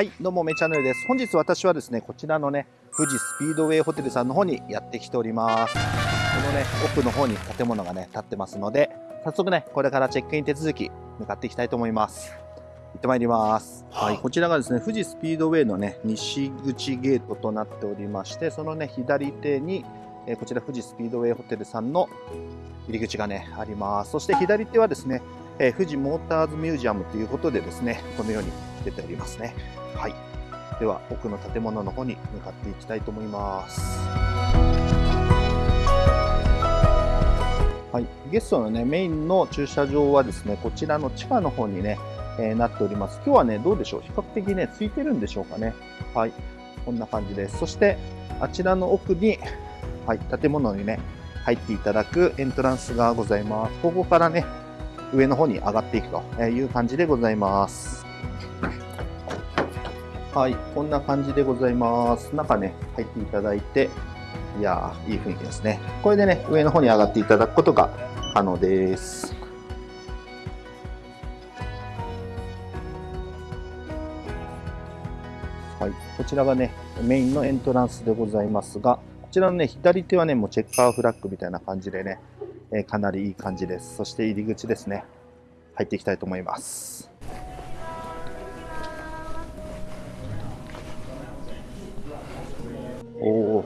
はい、どうも、めチャンネルです。本日私はですね、こちらのね、富士スピードウェイホテルさんの方にやってきております。このね、奥の方に建物がね、建ってますので、早速ね、これからチェックイン手続き、向かっていきたいと思います。行ってまいります。はい、こちらがですね、富士スピードウェイのね、西口ゲートとなっておりまして、そのね、左手に、えこちら富士スピードウェイホテルさんの入り口がね、あります。そして左手はですね、え富士モーターズミュージアムということでですね、このように出ておりますね。はい。では、奥の建物の方に向かっていきたいと思います。はい。ゲストのね、メインの駐車場はですね、こちらの地下の方にね、えー、なっております。今日はね、どうでしょう？比較的ね、空いてるんでしょうかね？はい。こんな感じです。そして、あちらの奥に、はい、建物にね、入っていただくエントランスがございます。ここからね、上の方に上がっていくという感じでございます。はい、こんな感じでございます。中ね、入っていただいて、いやー、いい雰囲気ですね。これでね、上の方に上がっていただくことが可能です。はい、こちらがね、メインのエントランスでございますが、こちらのね、左手はね、もうチェッカーフラッグみたいな感じでね、え、かなりいい感じです。そして入り口ですね、入っていきたいと思います。おお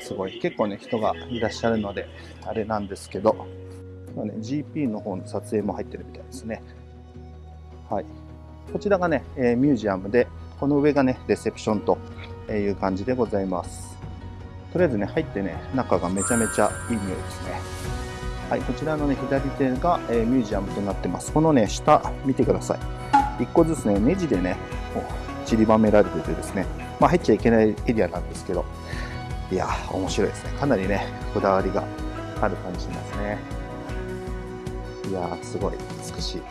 すごい。結構ね人がいらっしゃるのであれなんですけど、まね、GP の方の撮影も入ってるみたいですね。はい。こちらがね、え、ミュージアムでこの上がねレセプションという感じでございます。とりあえずね入ってね中がめちゃめちゃいい匂いですね。はいこちらのね左手が、え、ミュージアムとなってます。このね下見てください。1個ずつねネジでね散りばめられててですね。まあ、入っちゃいけないエリアなんですけど、いや、面白いですね。かなりね、こだわりがある感じしますね。いやすごい美しい。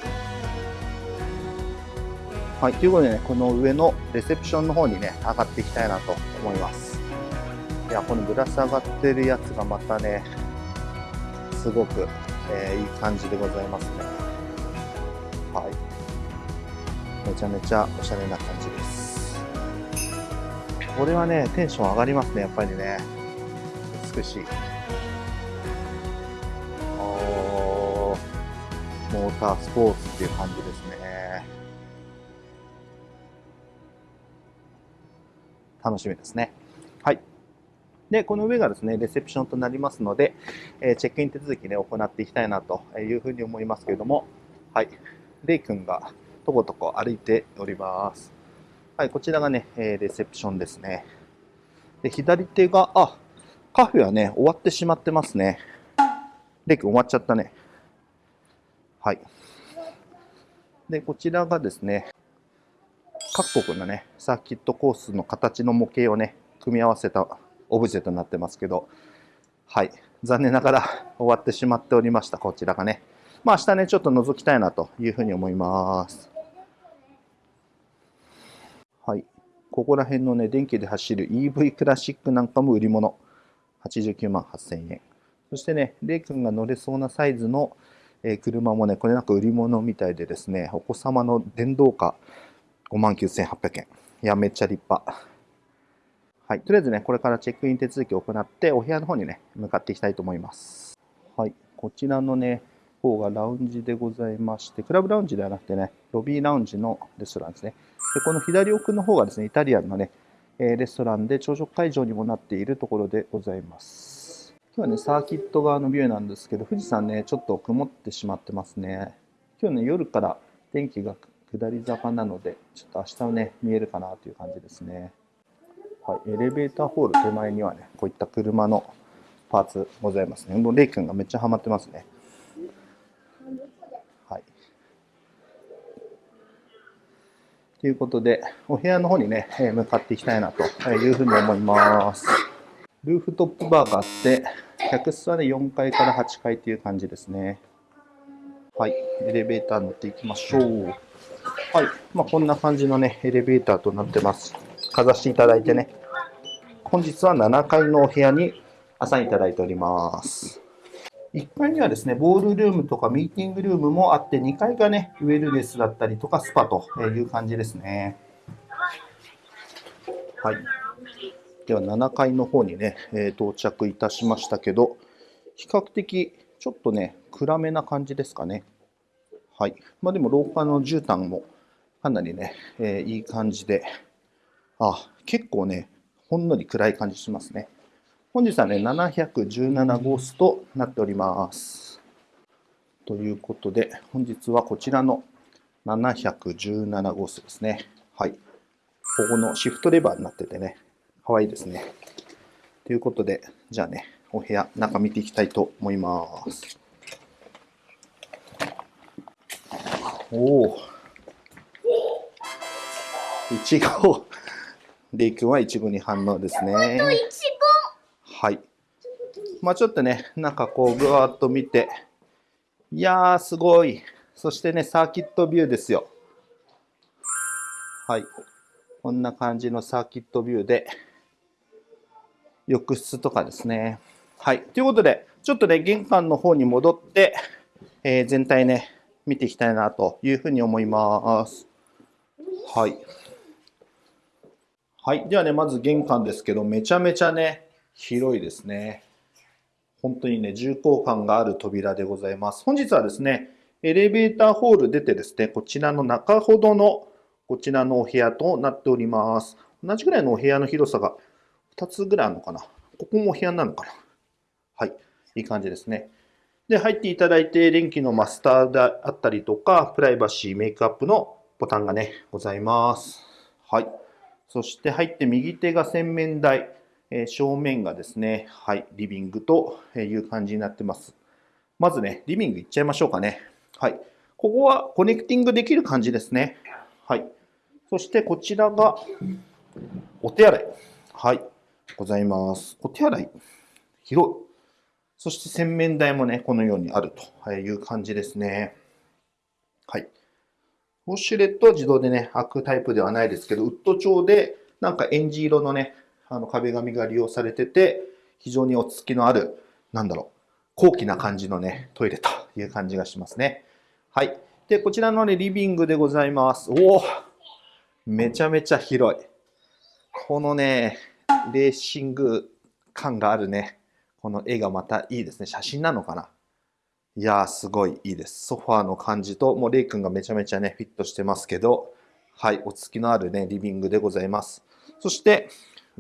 はい、ということでね、この上のレセプションの方にね、上がっていきたいなと思います。いや、このぶら下がってるやつがまたね、すごく、えー、いい感じでございますね。はい。めちゃめちゃおしゃれな感じです。これはね、テンション上がりますね、やっぱりね。美しい。おー、モータースポーツっていう感じですね。楽しみですね。はい。で、この上がですね、レセプションとなりますので、えー、チェックイン手続きね、行っていきたいなというふうに思いますけれども、はい。レイ君がとことこ歩いております。はい、こちらがね、えレセプションですね。で、左手が、あ、カフェはね、終わってしまってますね。レイ君終わっちゃったね。はい。で、こちらがですね、各国のね、サーキットコースの形の模型をね、組み合わせたオブジェとなってますけど、はい。残念ながら終わってしまっておりました、こちらがね。まあ明日ね、ちょっと覗きたいなというふうに思います。はい。ここら辺のね、電気で走る EV クラシックなんかも売り物。89万8000円。そしてね、レイ君が乗れそうなサイズの、え、車もね、これなんか売り物みたいでですね、お子様の電動化5万9800円。いや、めっちゃ立派。はい。とりあえずね、これからチェックイン手続きを行って、お部屋の方にね、向かっていきたいと思います。はい。こちらのね、方がラウンジでございまして、クラブラウンジではなくてね、ロビーラウンジのレストランですね。でこの左奥の方がですね、イタリアンのね、えレストランで朝食会場にもなっているところでございます。今日はね、サーキット側のビューなんですけど、富士山ね、ちょっと曇ってしまってますね。今日ね、夜から天気が下り坂なので、ちょっと明日はね、見えるかなという感じですね。はい、エレベーターホール手前にはね、こういった車のパーツございますね。もうレイ君がめっちゃハマってますね。ということで、お部屋の方にね、向かっていきたいなというふうに思います。ルーフトップバーがあって、客室はね、4階から8階という感じですね。はい、エレベーター乗っていきましょう。はい、まあ、こんな感じのね、エレベーターとなってます。かざしていただいてね、本日は7階のお部屋にアサインいただいております。1階にはですね、ボールルームとかミーティングルームもあって、2階がね、ウェルネスだったりとかスパという感じですね。はい。では7階の方にね、え、到着いたしましたけど、比較的ちょっとね、暗めな感じですかね。はい。まあでも廊下の絨毯もかなりね、えー、いい感じで、あ、結構ね、ほんのり暗い感じしますね。本日はね、717号室となっております。ということで、本日はこちらの717号室ですね。はい。ここのシフトレバーになっててね、かわいいですね。ということで、じゃあね、お部屋、中見ていきたいと思います。おお。いちご。レイ君はいちごに反応ですね。はい。まあちょっとね、中こうぐわっと見て、いやーすごい。そしてね、サーキットビューですよ。はい。こんな感じのサーキットビューで、浴室とかですね。はい。ということで、ちょっとね、玄関の方に戻って、えー、全体ね、見ていきたいなというふうに思います。はい。はい。ではね、まず玄関ですけど、めちゃめちゃね、広いですね。本当にね、重厚感がある扉でございます。本日はですね、エレベーターホール出てですね、こちらの中ほどのこちらのお部屋となっております。同じぐらいのお部屋の広さが2つぐらいあるのかな。ここもお部屋なのかな。はい。いい感じですね。で、入っていただいて、電気のマスターであったりとか、プライバシー、メイクアップのボタンがね、ございます。はい。そして入って右手が洗面台、え、正面がですね、はい、リビングという感じになってます。まずね、リビング行っちゃいましょうかね。はい。ここはコネクティングできる感じですね。はい。そしてこちらがお手洗い。はい。ございます。お手洗い、広い。そして洗面台もね、このようにあるという感じですね。はい。ウォシュレットは自動でね、開くタイプではないですけど、ウッド調で、なんかエンジ色のね、あの壁紙が利用されてて、非常に落ち着きのある、なんだろう、高貴な感じのね、トイレという感じがしますね。はい。で、こちらのね、リビングでございます。おおめちゃめちゃ広い。このね、レーシング感があるね、この絵がまたいいですね。写真なのかないやー、すごいいいです。ソファーの感じと、もうレイ君がめちゃめちゃね、フィットしてますけど、はい、落ち着きのあるね、リビングでございます。そして、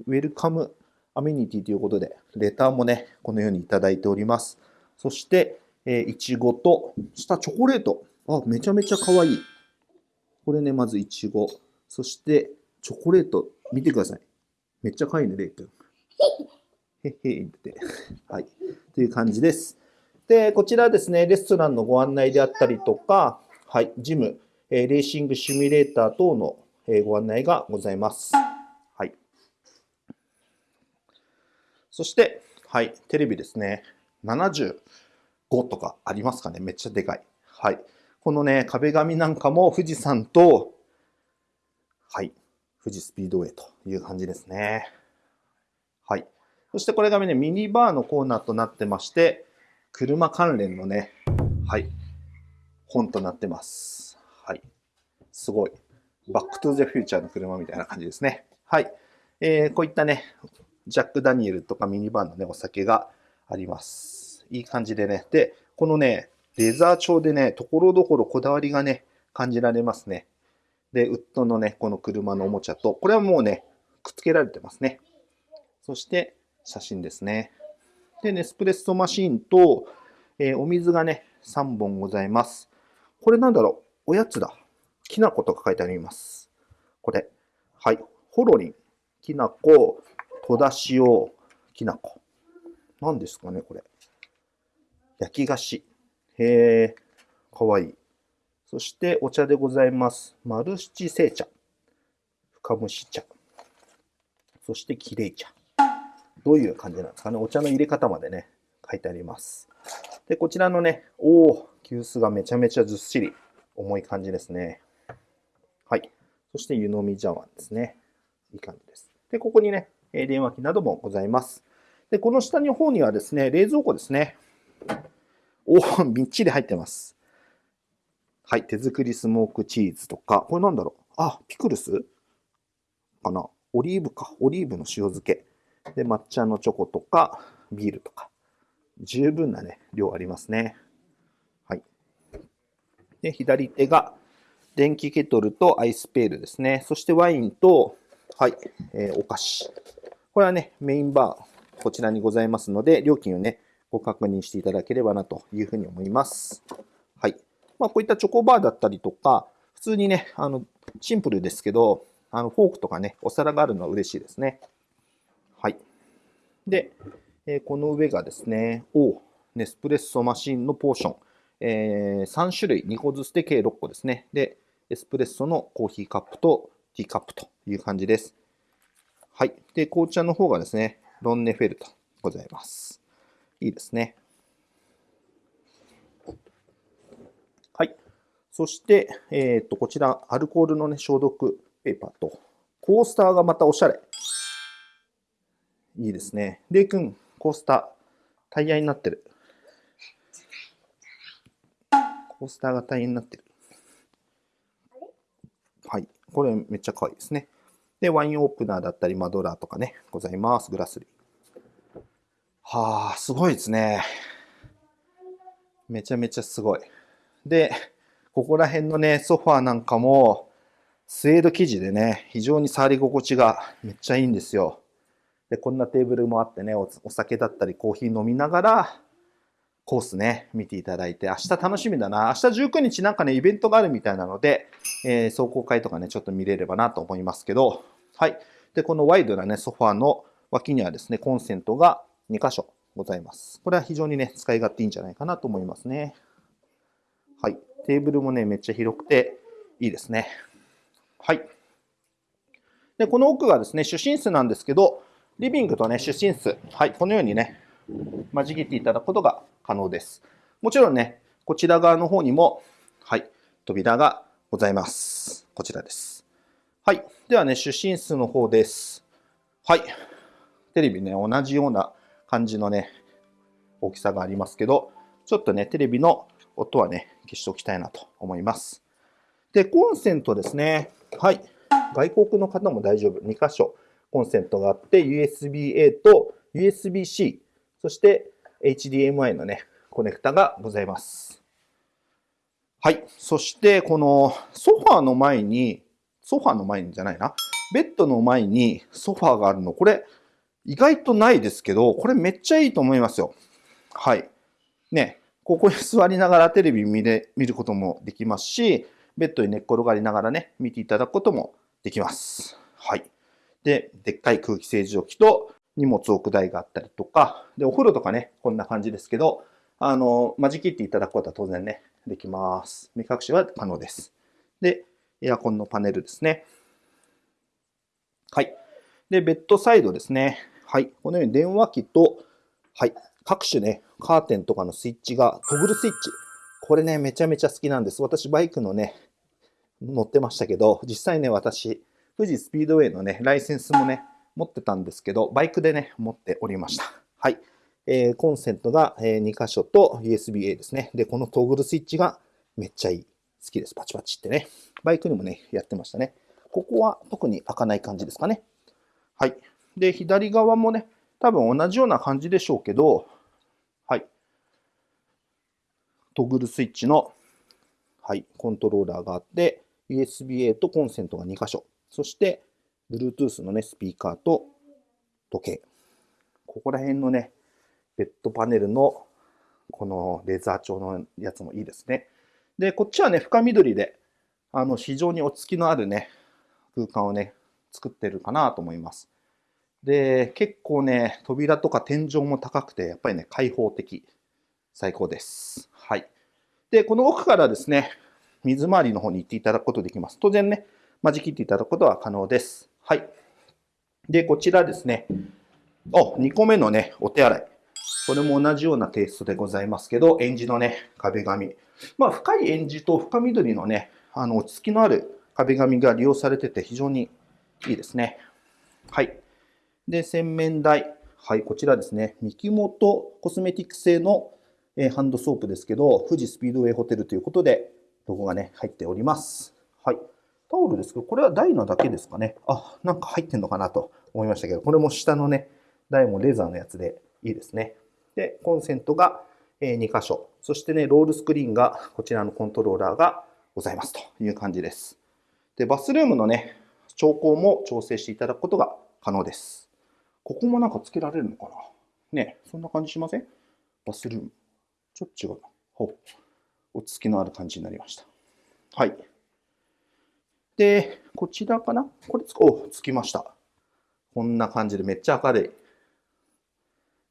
ウェルカムアメニティということで、レターもね、このようにいただいております。そして、えー、いちごと、下チョコレート。あ、めちゃめちゃ可愛い。これね、まずいちご。そして、チョコレート。見てください。めっちゃ可愛いね、レイ君。へっへって。はい。という感じです。で、こちらですね、レストランのご案内であったりとか、はい、ジム、えレーシングシミュレーター等の、えご案内がございます。はい。そして、はい、テレビですね。75とかありますかねめっちゃでかい。はい。このね、壁紙なんかも富士山と、はい、富士スピードウェイという感じですね。はい。そしてこれがね、ミニバーのコーナーとなってまして、車関連のね、はい、本となってます。はい。すごい。バックトゥザフューチャーの車みたいな感じですね。はい。えー、こういったね、ジャック・ダニエルとかミニバンのね、お酒があります。いい感じでね。で、このね、レザー調でね、ところどころこだわりがね、感じられますね。で、ウッドのね、この車のおもちゃと、これはもうね、くっつけられてますね。そして、写真ですね。で、ネスプレッソマシンと、えー、お水がね、3本ございます。これなんだろう？おやつだ。きな粉とか書いてあります。これ。はい。ホロリン、きな粉、戸田塩、きな粉。何ですかね、これ。焼き菓子。へえ、かわいい。そしてお茶でございます。丸七製茶。深蒸し茶。そしてきれい茶。どういう感じなんですかね。お茶の入れ方までね、書いてあります。で、こちらのね、おお、急須がめちゃめちゃずっしり重い感じですね。はい。そして湯飲み茶碗ですね。いい感じです。で、ここにね、電話機などもございます。で、この下の方にはですね、冷蔵庫ですね。おお、みっちり入ってます。はい。手作りスモークチーズとか、これなんだろう？あ、ピクルス？かな？オリーブか、オリーブの塩漬け。で、抹茶のチョコとか、ビールとか。十分なね、量ありますね。はい。で、左手が電気ケトルとアイスペールですね。そしてワインと、はい、えー、お菓子。これはね、メインバー、こちらにございますので、料金をね、ご確認していただければなというふうに思います。はい。まあ、こういったチョコバーだったりとか、普通にね、あの、シンプルですけど、あの、フォークとかね、お皿があるのは嬉しいですね。はい。で、えー、この上がですね、おネスプレッソマシンのポーション。えー、3種類、2個ずつで計6個ですね。で、エスプレッソのコーヒーカップとティーカップという感じです。はい。で、紅茶の方がですね、ロンネフェルトございます。いいですね。はい。そして、えっ、ー、と、こちら、アルコールのね、消毒ペーパーと、コースターがまたおしゃれ。いいですね。レイ君、コースター、タイヤになってる。コースターがタイヤになってる。はい。これめっちゃ可愛いですね。で、ワインオープナーだったり、マドラーとかね、ございます。グラス類。はあ、すごいですね。めちゃめちゃすごい。で、ここら辺のね、ソファーなんかも、スウェード生地でね、非常に触り心地がめっちゃいいんですよ。で、こんなテーブルもあってねお、お酒だったりコーヒー飲みながら、コースね、見ていただいて、明日楽しみだな。明日19日なんかね、イベントがあるみたいなので、えー、壮行会とかね、ちょっと見れればなと思いますけど、はい。で、このワイドなね、ソファーの脇にはですね、コンセントが2箇所ございます。これは非常にね、使い勝手いいんじゃないかなと思いますね。はい。テーブルもね、めっちゃ広くていいですね。はい。で、この奥がですね、主寝室なんですけど、リビングとね、主寝室、はい、このようにね、間仕切っていただくことが可能です。もちろんね、こちら側の方にも、はい、扉がございます。こちらです。はい。ではね、主寝室の方です。はい。テレビね、同じような感じのね、大きさがありますけど、ちょっとね、テレビの音はね、消しておきたいなと思います。で、コンセントですね。はい。外国の方も大丈夫。2箇所コンセントがあって、USB-A と USB-C、そして HDMI のね、コネクタがございます。はい。そして、このソファーの前に、ソファーの前にじゃないな。ベッドの前にソファーがあるの。これ、意外とないですけど、これめっちゃいいと思いますよ。はい。ね、ここに座りながらテレビ見れ見ることもできますし、ベッドに寝っ転がりながらね、見ていただくこともできます。はい。で、でっかい空気清浄機と荷物置く台があったりとか、で、お風呂とかね、こんな感じですけど、あの、間仕切っていただくことは当然ね、できます。目隠しは可能です。で、エアコンのパネルですね。はい。で、ベッドサイドですね。はい。このように電話機と、はい。各種ね、カーテンとかのスイッチが、トグルスイッチ。これね、めちゃめちゃ好きなんです。私、バイクのね、乗ってましたけど、実際ね、私、富士スピードウェイのね、ライセンスもね、持ってたんですけど、バイクでね、持っておりました。はい。えー、コンセントがえ2箇所と USB-A ですね。で、このトグルスイッチがめっちゃいい。好きです。パチパチってね。バイクにもね、やってましたね。ここは特に開かない感じですかね。はい。で、左側もね、多分同じような感じでしょうけど、はい。トグルスイッチの、はい、コントローラーがあって、USB-A とコンセントが2箇所。そして、Bluetooth のね、スピーカーと時計。ここら辺のね、ベッドパネルのこのレーザー調のやつもいいですね。で、こっちはね、深緑で、あの、非常に落ち着きのあるね、空間をね、作ってるかなと思います。で、結構ね、扉とか天井も高くて、やっぱりね、開放的。最高です。はい。で、この奥からですね、水回りの方に行っていただくことできます。当然ね、間仕切っていただくことは可能です。はい。で、こちらですね。お、2個目のね、お手洗い。これも同じようなテイストでございますけど、エンジのね、壁紙。まあ、深いエンジと深緑のね、あの、落ち着きのある壁紙が利用されてて非常にいいですね。はい。で、洗面台。はい、こちらですね。三木本コスメティック製の、ハンドソープですけど、富士スピードウェイホテルということで、ロゴがね、入っております。はい。タオルですけど、これは台のだけですかね。あ、なんか入ってんのかなと思いましたけど、これも下のね、台もレザーのやつでいいですね。で、コンセントが2箇所。そしてね、ロールスクリーンが、こちらのコントローラーがございますという感じです。で、バスルームのね、調光も調整していただくことが可能です。ここもなんかつけられるのかな？ね、そんな感じしません？バスルーム。ちょっと違うな。ほう。落ち着きのある感じになりました。はい。で、こちらかな？これつ、お、つきました。こんな感じでめっちゃ明るい。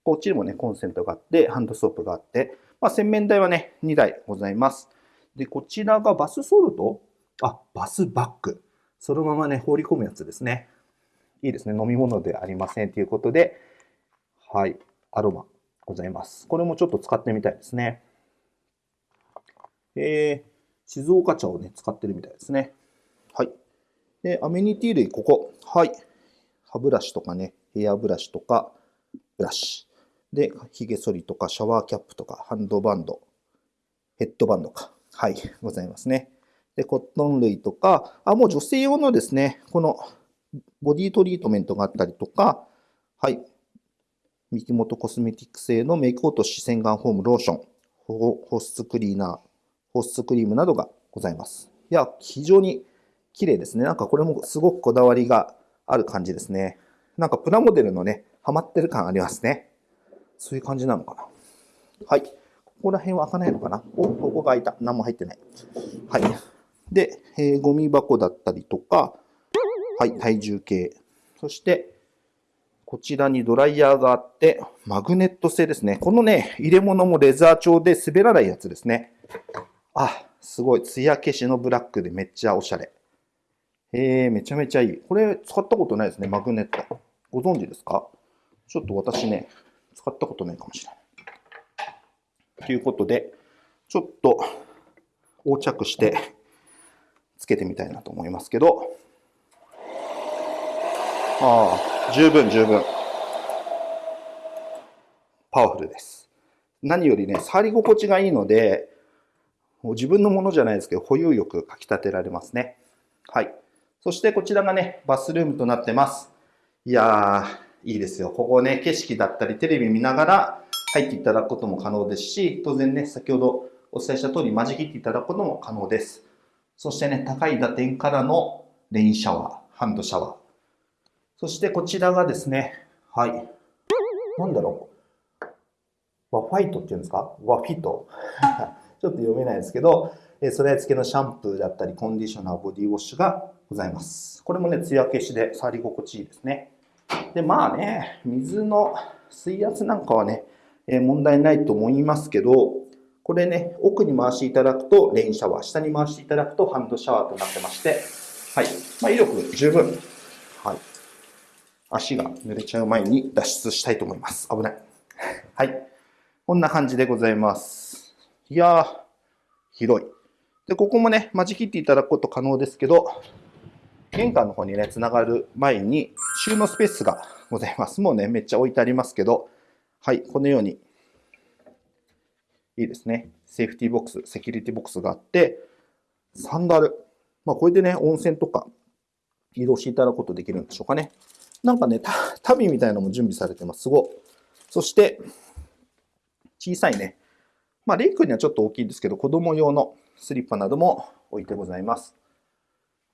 こっちにもね、コンセントがあって、ハンドソープがあって、まあ、洗面台はね、2台ございます。で、こちらがバスソルトあ、バスバッグ。そのままね、放り込むやつですね。いいですね。飲み物ではありませんということで、はい、アロマございます。これもちょっと使ってみたいですね。えー、静岡茶をね、使ってるみたいですね。はい。で、アメニティ類、ここ。はい。歯ブラシとかね、ヘアブラシとか、ブラシ。で、髭剃りとか、シャワーキャップとか、ハンドバンド、ヘッドバンドか。はい、ございますね。で、コットン類とか、あ、もう女性用のですね、このボディトリートメントがあったりとか、はい、三木本コスメティック製のメイク落とし洗顔フォームローション、保湿クリーナー、保湿クリームなどがございます。いや、非常に綺麗ですね。なんかこれもすごくこだわりがある感じですね。なんかプラモデルのね、ハマってる感ありますね。そういう感じなのかな。はい。ここら辺は開かないのかな？お、ここが開いた。何も入ってない。はい。で、えー、ゴミ箱だったりとか、はい、体重計。そして、こちらにドライヤーがあって、マグネット製ですね。このね、入れ物もレザー調で滑らないやつですね。あ、すごい。艶消しのブラックでめっちゃおしゃれ。えー、めちゃめちゃいい。これ使ったことないですね、マグネット。ご存知ですか？ちょっと私ね、使ったことないかもしれない。ということで、ちょっと横着してつけてみたいなと思いますけど、ああ、十分十分。パワフルです。何よりね、触り心地がいいので、もう自分のものじゃないですけど、保有欲かき立てられますね。はい。そしてこちらがね、バスルームとなってます。いやー、いいですよ。ここね、景色だったり、テレビ見ながら入っていただくことも可能ですし、当然ね、先ほどお伝えした通り、間仕切っていただくことも可能です。そしてね、高い打点からのレインシャワー、ハンドシャワー。そしてこちらがですね、はい。なんだろう。ワファイトっていうんですか？ワフィト ちょっと読めないですけど、それ付けのシャンプーだったり、コンディショナー、ボディウォッシュがございます。これもね、艶消しで触り心地いいですね。で、まあね、水の水圧なんかはね、え問題ないと思いますけど、これね、奥に回していただくとレインシャワー、下に回していただくとハンドシャワーとなってまして、はい。まあ、威力十分。はい。足が濡れちゃう前に脱出したいと思います。危ない。はい。こんな感じでございます。いやー、広い。で、ここもね、間仕切っていただくこと可能ですけど、玄関の方にね、つながる前に収納スペースがございます。もうね、めっちゃ置いてありますけど、はい、このように、いいですね。セーフティーボックス、セキュリティボックスがあって、サンダル。まあ、これでね、温泉とか移動していただくことできるんでしょうかね。なんかね、旅みたいなのも準備されてます。すごいそして、小さいね、まあ、レイ君にはちょっと大きいんですけど、子供用のスリッパなども置いてございます。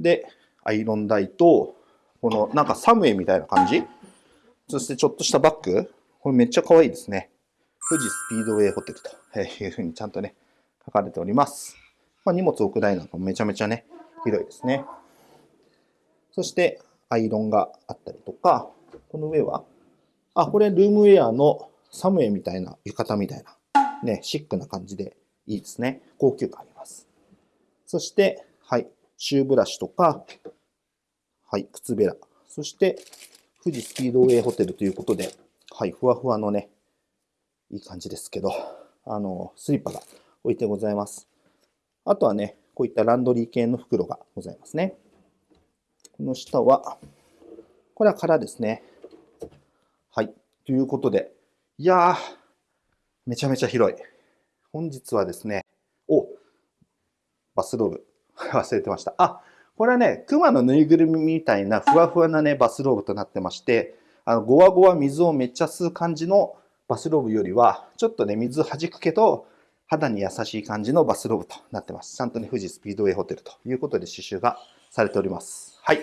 で、アイロン台と、このなんかサムエみたいな感じ。そしてちょっとしたバッグ。これめっちゃ可愛いですね。富士スピードウェイホテルというふうにちゃんとね、書かれております。まあ、荷物置く台なんかもめちゃめちゃね、広いですね。そして、アイロンがあったりとか、この上は、あ、これルームウェアのサムエみたいな浴衣みたいなね、シックな感じでいいですね。高級感あります。そして、はい、シューブラシとか、はい、靴べら。そして、富士スピードウェイホテルということで、はい、ふわふわのね、いい感じですけど、あの、スリッパが置いてございます。あとはね、こういったランドリー系の袋がございますね。この下は、これは空ですね。はい。ということで、いやー、めちゃめちゃ広い。本日はですね、おバスローブ 忘れてました。あ、これはね、熊のぬいぐるみみたいなふわふわなね、バスローブとなってまして、あの、ごわごわ水をめっちゃ吸う感じのバスローブよりは、ちょっとね、水弾くけど、肌に優しい感じのバスローブとなってます。ちゃんとね、富士スピードウェイホテルということで刺繍がされております。はい。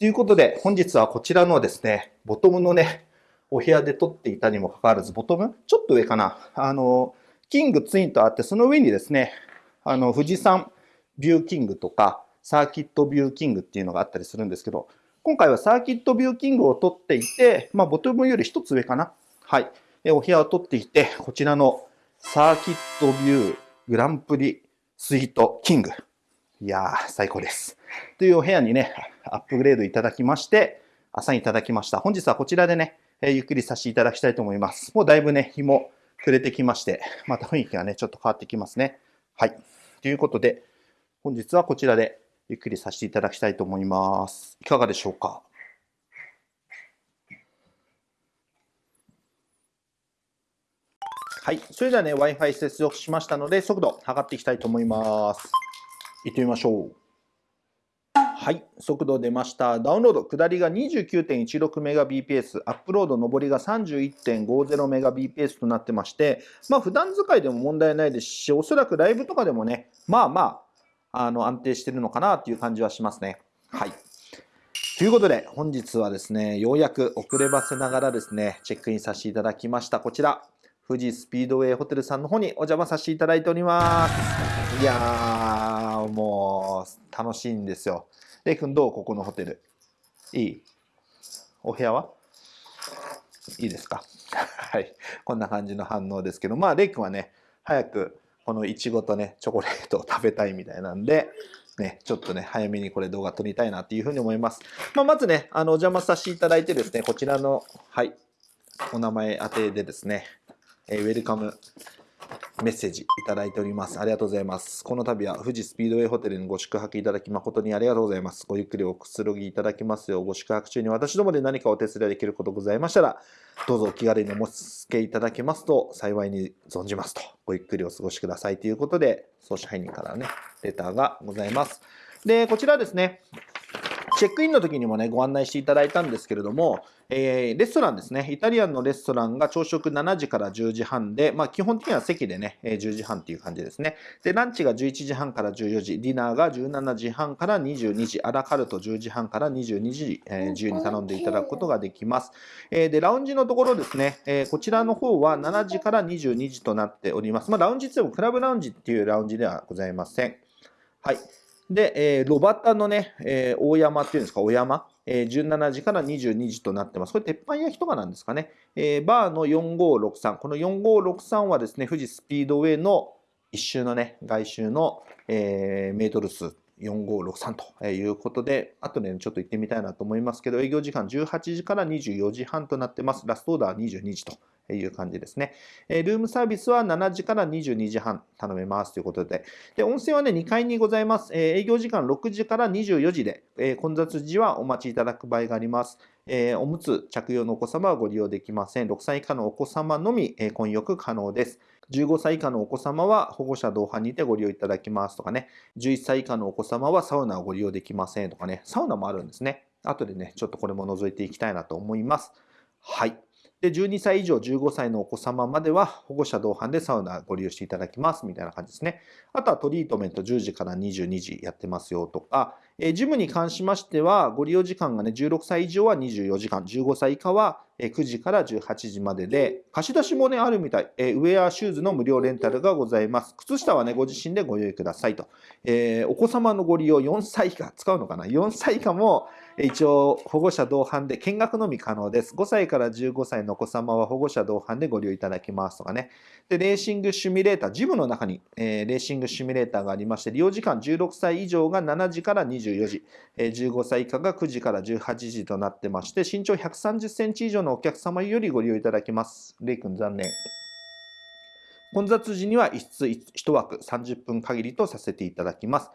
ということで、本日はこちらのですね、ボトムのね、お部屋で撮っていたにもかかわらず、ボトムちょっと上かなあの、キングツインとあって、その上にですね、あの、富士山ビューキングとか、サーキットビューキングっていうのがあったりするんですけど、今回はサーキットビューキングを撮っていて、まあ、ボトムより一つ上かな。はい。お部屋を撮っていて、こちらのサーキットビューグランプリスイートキング。いやー、最高です。というお部屋にね、アップグレードいただきまして、朝にいただきました。本日はこちらでね、えゆっくりさせていただきたいと思います。もうだいぶね、日も暮れてきまして、また雰囲気がね、ちょっと変わってきますね。はい。ということで、本日はこちらでゆっくりさせていただきたいと思います。いかがでしょうか？はい。それではね、Wi-Fi 接続しましたので、速度測っていきたいと思います。行ってみましょう。はい、速度出ました。ダウンロード、下りが 29.16Mbps、アップロード、上りが 31.50Mbps となってまして、まあ、普段使いでも問題ないですし、おそらくライブとかでもね、まあまあ、あの安定してるのかなという感じはしますね。はい。ということで、本日はですね、ようやく遅ればせながらですね、チェックインさせていただきました。こちら、富士スピードウェイホテルさんの方にお邪魔させていただいております。いやー、もう、楽しいんですよ。レイ君どう？ここのホテル。いい？お部屋は？いいですか？はい。こんな感じの反応ですけど、まあ、レイ君はね、早くこのいちごとね、チョコレートを食べたいみたいなんで、ね、ちょっとね、早めにこれ動画撮りたいなっていうふうに思います。まあ、まずね、あの、お邪魔させていただいてですね、こちらの、はい、お名前当てでですね、えー、ウェルカムメッセージいただいております。ありがとうございます。この度は富士スピードウェイホテルにご宿泊いただき誠にありがとうございます。ごゆっくりおくつろぎいただきますよう、ご宿泊中に私どもで何かお手伝いできることございましたら、どうぞお気軽にお申し付けいただけますと幸いに存じますと。ごゆっくりお過ごしくださいということで、総支配人からね、レターがございます。で、こちらですね、チェックインの時にもね、ご案内していただいたんですけれども、えー、レストランですね、イタリアンのレストランが朝食7時から10時半で、まあ、基本的には席でね、10時半っていう感じですね。で、ランチが11時半から14時、ディナーが17時半から22時、アラカルト10時半から22時、えー、自由に頼んでいただくことができます。えー、で、ラウンジのところですね、えー、こちらの方は7時から22時となっております。まあ、ラウンジってもクラブラウンジっていうラウンジではございません。はい。で、えー、ロバタのね、えー、大山っていうんですか、お山、えー、17時から22時となってます。これ、鉄板焼きとかなんですかね。えー、バーの4563。この4563はですね、富士スピードウェイの一周のね、外周の、えー、メートル数4563ということで、あとね、ちょっと行ってみたいなと思いますけど、営業時間18時から24時半となってます。ラストオーダー22時という感じですね。ルームサービスは7時から22時半頼めますということで、で温泉はね、2階にございます。営業時間6時から24時で、混雑時はお待ちいただく場合があります。おむつ着用のお子様はご利用できません。6歳以下のお子様のみ、混浴可能です。15歳以下のお子様は保護者同伴にてご利用いただきますとかね、11歳以下のお子様はサウナをご利用できませんとかね、サウナもあるんですね。後でね、ちょっとこれも覗いていきたいなと思います。はい。で、12歳以上15歳のお子様までは保護者同伴でサウナご利用していただきますみたいな感じですね。あとはトリートメント10時から22時やってますよとか、えジムに関しましてはご利用時間がね、16歳以上は24時間、15歳以下は9時から18時までで、貸し出しもね、あるみたい。えウェアシューズの無料レンタルがございます。靴下はね、ご自身でご用意くださいと。えー、お子様のご利用4歳以下、使うのかな ?4 歳以下も、一応保護者同伴で見学のみ可能です。5歳から15歳のお子様は保護者同伴でご利用いただきますとかね。で、レーシングシミュレーター、ジムの中に、えー、レーシングシミュレーターがありまして、利用時間16歳以上が7時から24時、えー、15歳以下が9時から18時となってまして、身長130センチ以上のお客様よりご利用いただきます。レイ君残念。混雑時には一室1枠30分限りとさせていただきます。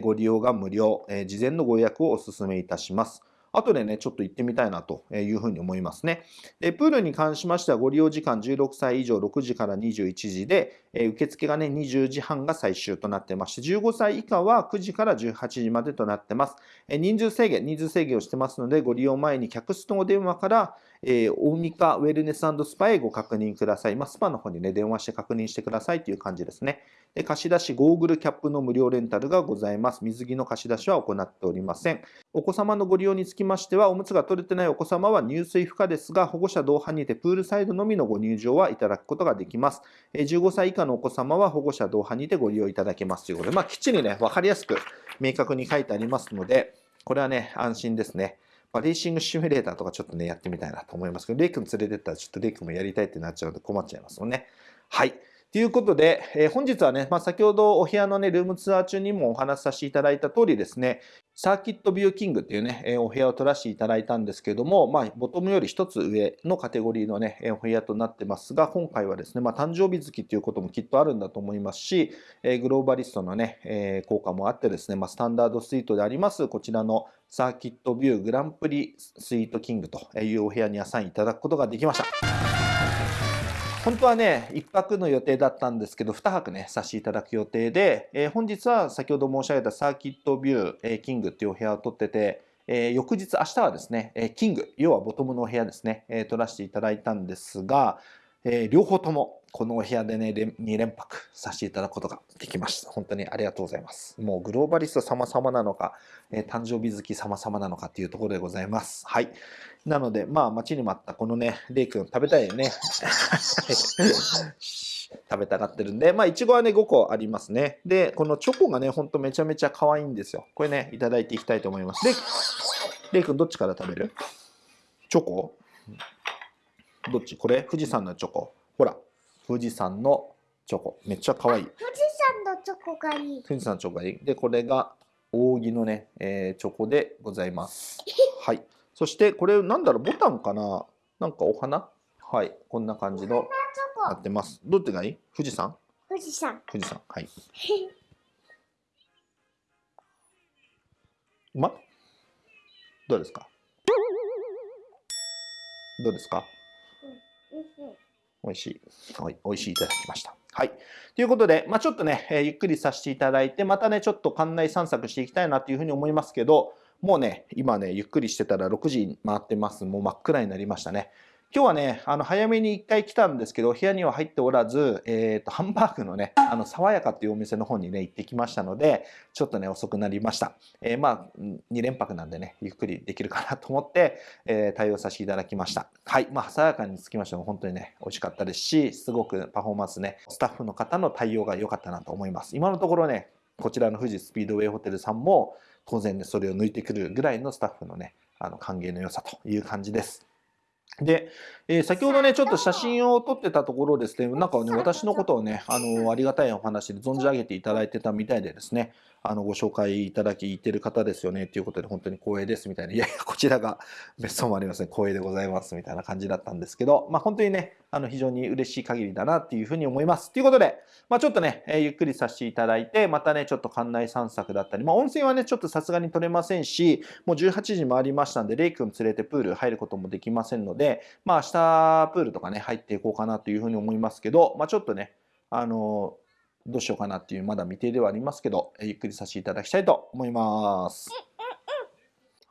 ご利用が無料、事前のご予約をお勧めいたします。後でね、ちょっと行ってみたいなというふうに思いますね。でプールに関しましては、ご利用時間16歳以上6時から21時で、受付がね、20時半が最終となってまして、15歳以下は9時から18時までとなってます。人数制限、人数制限をしてますので、ご利用前に客室のお電話から、えー、大三かウェルネススパへご確認ください。まあ、スパの方にね、電話して確認してくださいという感じですね。で貸し出しゴーグルキャップの無料レンタルがございます。水着の貸し出しは行っておりません。お子様のご利用につきましては、おむつが取れてないお子様は入水不可ですが、保護者同伴にてプールサイドのみのご入場はいただくことができます。15歳以下のお子様は保護者同伴にてご利用いただけますということで、まあ、きっちりね、わかりやすく明確に書いてありますので、これはね、安心ですね。まあ、レーシングシミュレーターとかちょっとね、やってみたいなと思いますけど、レイ君連れてったらちょっとレイ君もやりたいってなっちゃうと困っちゃいますもんね。はい。ということで、えー、本日はね、まあ、先ほどお部屋のね、ルームツアー中にもお話しさせていただいた通りですね、サーキットビューキングっていうね、えー、お部屋を取らせていただいたんですけども、まあ、ボトムより一つ上のカテゴリーのね、お部屋となってますが、今回はですね、まあ、誕生日月っていうこともきっとあるんだと思いますし、えー、グローバリストのね、え効果もあってですね、まあ、スタンダードスイートであります、こちらのサーキットビューグランプリスイートキングというお部屋にアサインいただくことができました。本当はね、1泊の予定だったんですけど、2泊ね、させていただく予定で、えー、本日は先ほど申し上げたサーキットビュー、えー、キングっていうお部屋を取ってて、えー、翌日、明日はですね、えキング、要はボトムのお部屋ですね、え取らせていただいたんですが、え両方ともこのお部屋でね、2連泊させていただくことができました。本当にありがとうございます。もうグローバリスト様々なのか、え誕生日月様々なのかっていうところでございます。はい。なので、まあ、待ちに待ったこのね、レイ君食べたいよね。食べたがってるんで、まあ、いちごはね、5個ありますね。で、このチョコがね、ほんとめちゃめちゃ可愛いんですよ。これね、いただいていきたいと思います。で、レイ君どっちから食べる？チョコ？どっち？これ？富士山のチョコ。ほら、富士山のチョコ。めっちゃ可愛い。富士山のチョコがいい。富士山のチョコがいい。で、これが扇のね、えー、チョコでございます。はい。そしてこれなんだろう？ボタンかな？なんかお花？はい。こんな感じのなってます。どっちがいい？富士山？富士山。富士山。はい。う ま？どうですか？どうですか、美味しい。美味しいいただきました。はい。ということで、まあ、ちょっとね、え、ゆっくりさせていただいて、またね、ちょっと館内散策していきたいなというふうに思いますけど、もうね、今ね、ゆっくりしてたら6時回ってます。もう真っ暗になりましたね。今日はね、あの早めに1回来たんですけど、部屋には入っておらず、えーと、ハンバーグのね、あの爽やかっていうお店の方にね、行ってきましたので、ちょっとね、遅くなりました。えー、まあ、2連泊なんでね、ゆっくりできるかなと思って、えー、対応させていただきました。はい、まあ、爽やかにつきましても本当にね、美味しかったですし、すごくパフォーマンスね、スタッフの方の対応が良かったなと思います。今のところね、こちらの富士スピードウェイホテルさんも、当然ね、それを抜いてくるぐらいのスタッフのね、あの歓迎の良さという感じです。で、えー、先ほどね、ちょっと写真を撮ってたところですね、なんかね、私のことをね、あの、ありがたいお話で存じ上げていただいてたみたいでですね、あの、ご紹介いただき、てる方ですよね、ということで、本当に光栄ですみたいな、いやいや、こちらが 別荘もありません、光栄でございますみたいな感じだったんですけど、まあ、本当にね、あの、非常に嬉しい限りだなっていうふうに思います。ということで、まあ、ちょっとね、えー、ゆっくりさせていただいて、またね、ちょっと館内散策だったり、まあ、温泉はね、ちょっとさすがに取れませんし、もう18時回りましたんで、レイ君連れてプール入ることもできませんので、まあ、明日プールとかね、入っていこうかなというふうに思いますけど、まあ、ちょっとね、あのーどうしようかなっていうまだ未定ではありますけど、ゆっくりさせていただきたいと思います。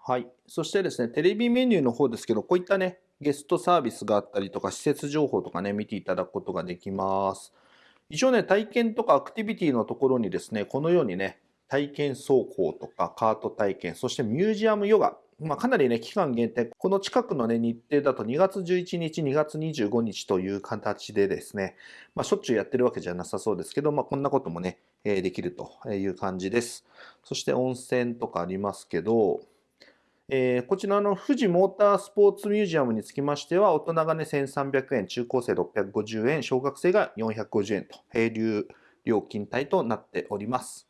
はい。そしてですね、テレビメニューの方ですけど、こういったね、ゲストサービスがあったりとか、施設情報とかね、見ていただくことができます。一応ね、体験とかアクティビティのところにですね、このようにね、体験走行とかカート体験、そしてミュージアムヨガまあ、かなりね、期間限定、この近くのね、日程だと2月11日、2月25日という形でですね、まあ、しょっちゅうやってるわけじゃなさそうですけど、まあ、こんなこともね、え、できるという感じです。そして温泉とかありますけど、えー、こちらの富士モータースポーツミュージアムにつきましては、大人がね、1300円、中高生650円、小学生が450円と、平流料金帯となっております。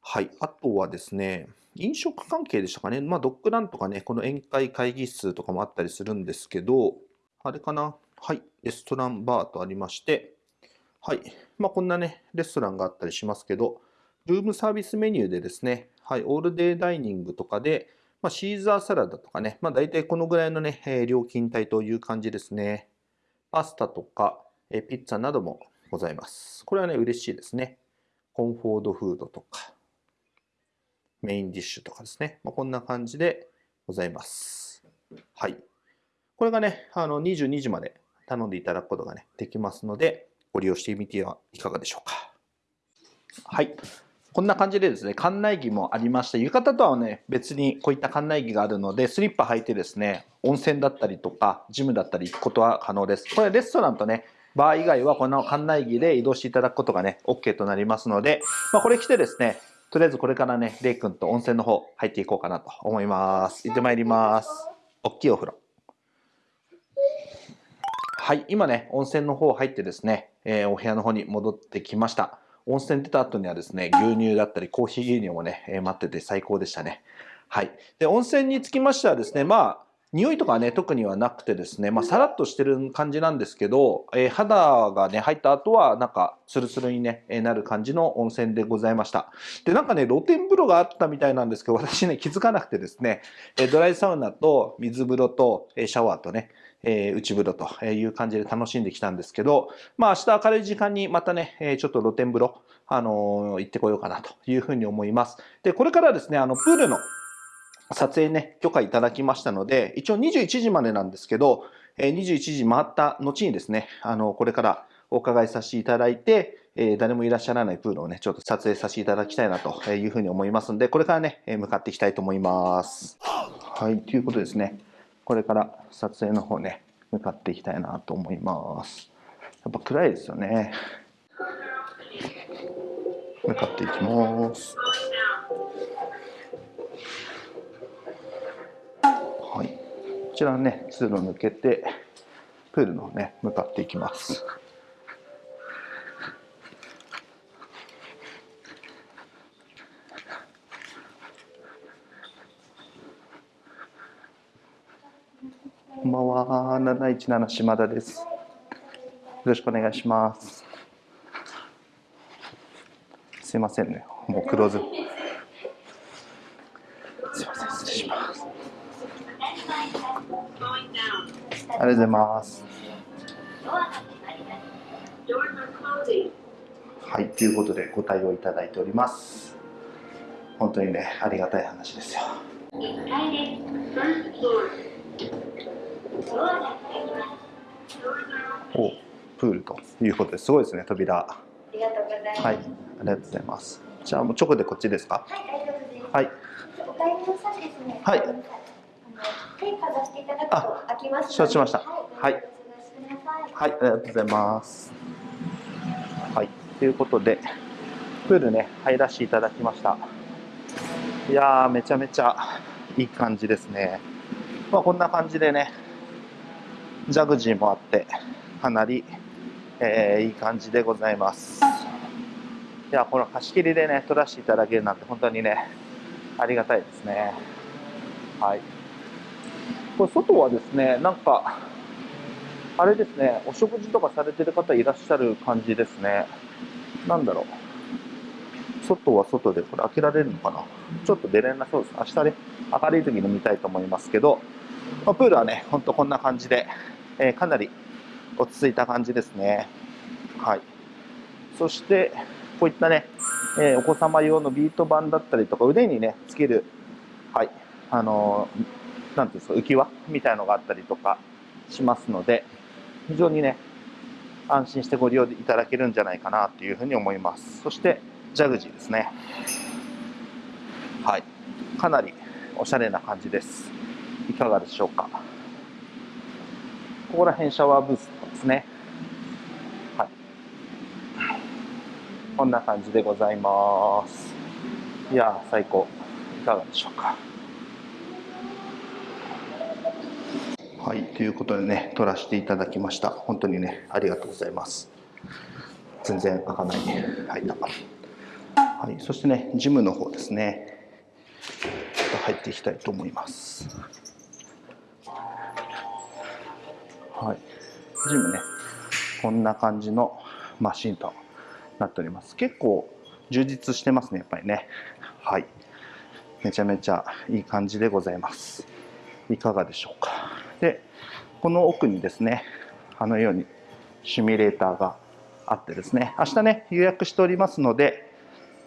はい。あとはですね、飲食関係でしたかね。まあ、ドッグランとかね、この宴会会議室とかもあったりするんですけど、あれかな。はい。レストランバーとありまして、はい。まあ、こんなね、レストランがあったりしますけど、ルームサービスメニューでですね、はい。オールデイダイニングとかで、まあ、シーザーサラダとかね、まあ、大体このぐらいのね、えー料金帯という感じですね。パスタとか、えーピッツァなどもございます。これはね、嬉しいですね。コンフォートフードとか、メインディッシュとかですね。まあ、こんな感じでございます。はい。これがね、あの22時まで頼んでいただくことがね、できますので、ご利用してみてはいかがでしょうか。はい。こんな感じでですね、館内着もありまして、浴衣とはね、別にこういった館内着があるので、スリッパ履いてですね、温泉だったりとか、ジムだったり行くことは可能です。これレストランとね、バー以外はこの館内着で移動していただくことがね、OK となりますので、まあ、これ着てですね、とりあえずこれからね、レイ君と温泉の方入っていこうかなと思います。行ってまいります。おっきいお風呂。はい、今ね、温泉の方入ってですね、えーお部屋の方に戻ってきました。温泉出た後にはですね、牛乳だったりコーヒー牛乳もね、えー待ってて最高でしたね。はい。で、温泉につきましてはですね、まあ、匂いとかはね、特にはなくてですね、まあ、さらっとしてる感じなんですけど、えー肌がね、入った後は、なんか、スルスルにね、えーなる感じの温泉でございました。で、なんかね、露天風呂があったみたいなんですけど、私ね、気づかなくてですね、えードライサウナと水風呂と、えーシャワーとね、えー内風呂という感じで楽しんできたんですけど、まあ明日明るい時間にまたね、えーちょっと露天風呂、あのー行ってこようかなというふうに思います。で、これからですね、あの、プールの撮影ね、許可いただきましたので、一応21時までなんですけど、21時回った後にですね、あの、これからお伺いさせていただいて、え誰もいらっしゃらないプールをね、ちょっと撮影させていただきたいなというふうに思いますので、これからね、向かっていきたいと思います。はい、ということですね。これから撮影の方ね、向かっていきたいなと思います。やっぱ暗いですよね。向かっていきます。ちらね、通路抜けて、プールの方ね、向かっていきます。こんばんは、717島田です。よろしくお願いします。すいませんね、もうクローズ。すいません、失礼します。ありがとうございます。はい、ということでご対応いただいております。本当にね、ありがたい話ですよ。おプールということですごいですね、扉。ありがとうございます。はい、ありがとうございます。じゃあもう直でこっちですか？はい、ありがとうございます。はい、お帰りの際ですね。はい手かざしていただくと開きます。承知しましたはい。はい、ありがとうございます。はい、ということで、プールね、入らせていただきました。いやー、めちゃめちゃいい感じですね。まあ、こんな感じでね、ジャグジーもあって、かなり、えーいい感じでございます。いや、この貸し切りでね、撮らせていただけるなんて、本当にね、ありがたいですね。はい。これ、外はですね、なんか、あれですね、お食事とかされてる方いらっしゃる感じですね。なんだろう。外は外で、これ開けられるのかなちょっと出れなそうです。明日ね、明るい時に見たいと思いますけど、まあ、プールはね、ほんとこんな感じで、えーかなり落ち着いた感じですね。はい。そして、こういったね、えーお子様用のビート板だったりとか、腕にね、つける、はい、あのーなんていうんですか、浮き輪みたいのがあったりとかしますので、非常にね、安心してご利用いただけるんじゃないかなというふうに思います。そして、ジャグジーですね。はい。かなりおしゃれな感じです。いかがでしょうか。ここら辺シャワーブースとかですね。はい。こんな感じでございます。いや、最高。いかがでしょうか。はい、ということでね、撮らせていただきました。本当にね、ありがとうございます。全然開かない。はい、だはい、そしてね、ジムの方ですね。ちょっと入っていきたいと思います。はい、ジムね、こんな感じのマシンとなっております。結構充実してますね、やっぱりね。はい。めちゃめちゃいい感じでございますいかがでしょうかでこの奥にですねあのようにシミュレーターがあってですね明日ね予約しておりますので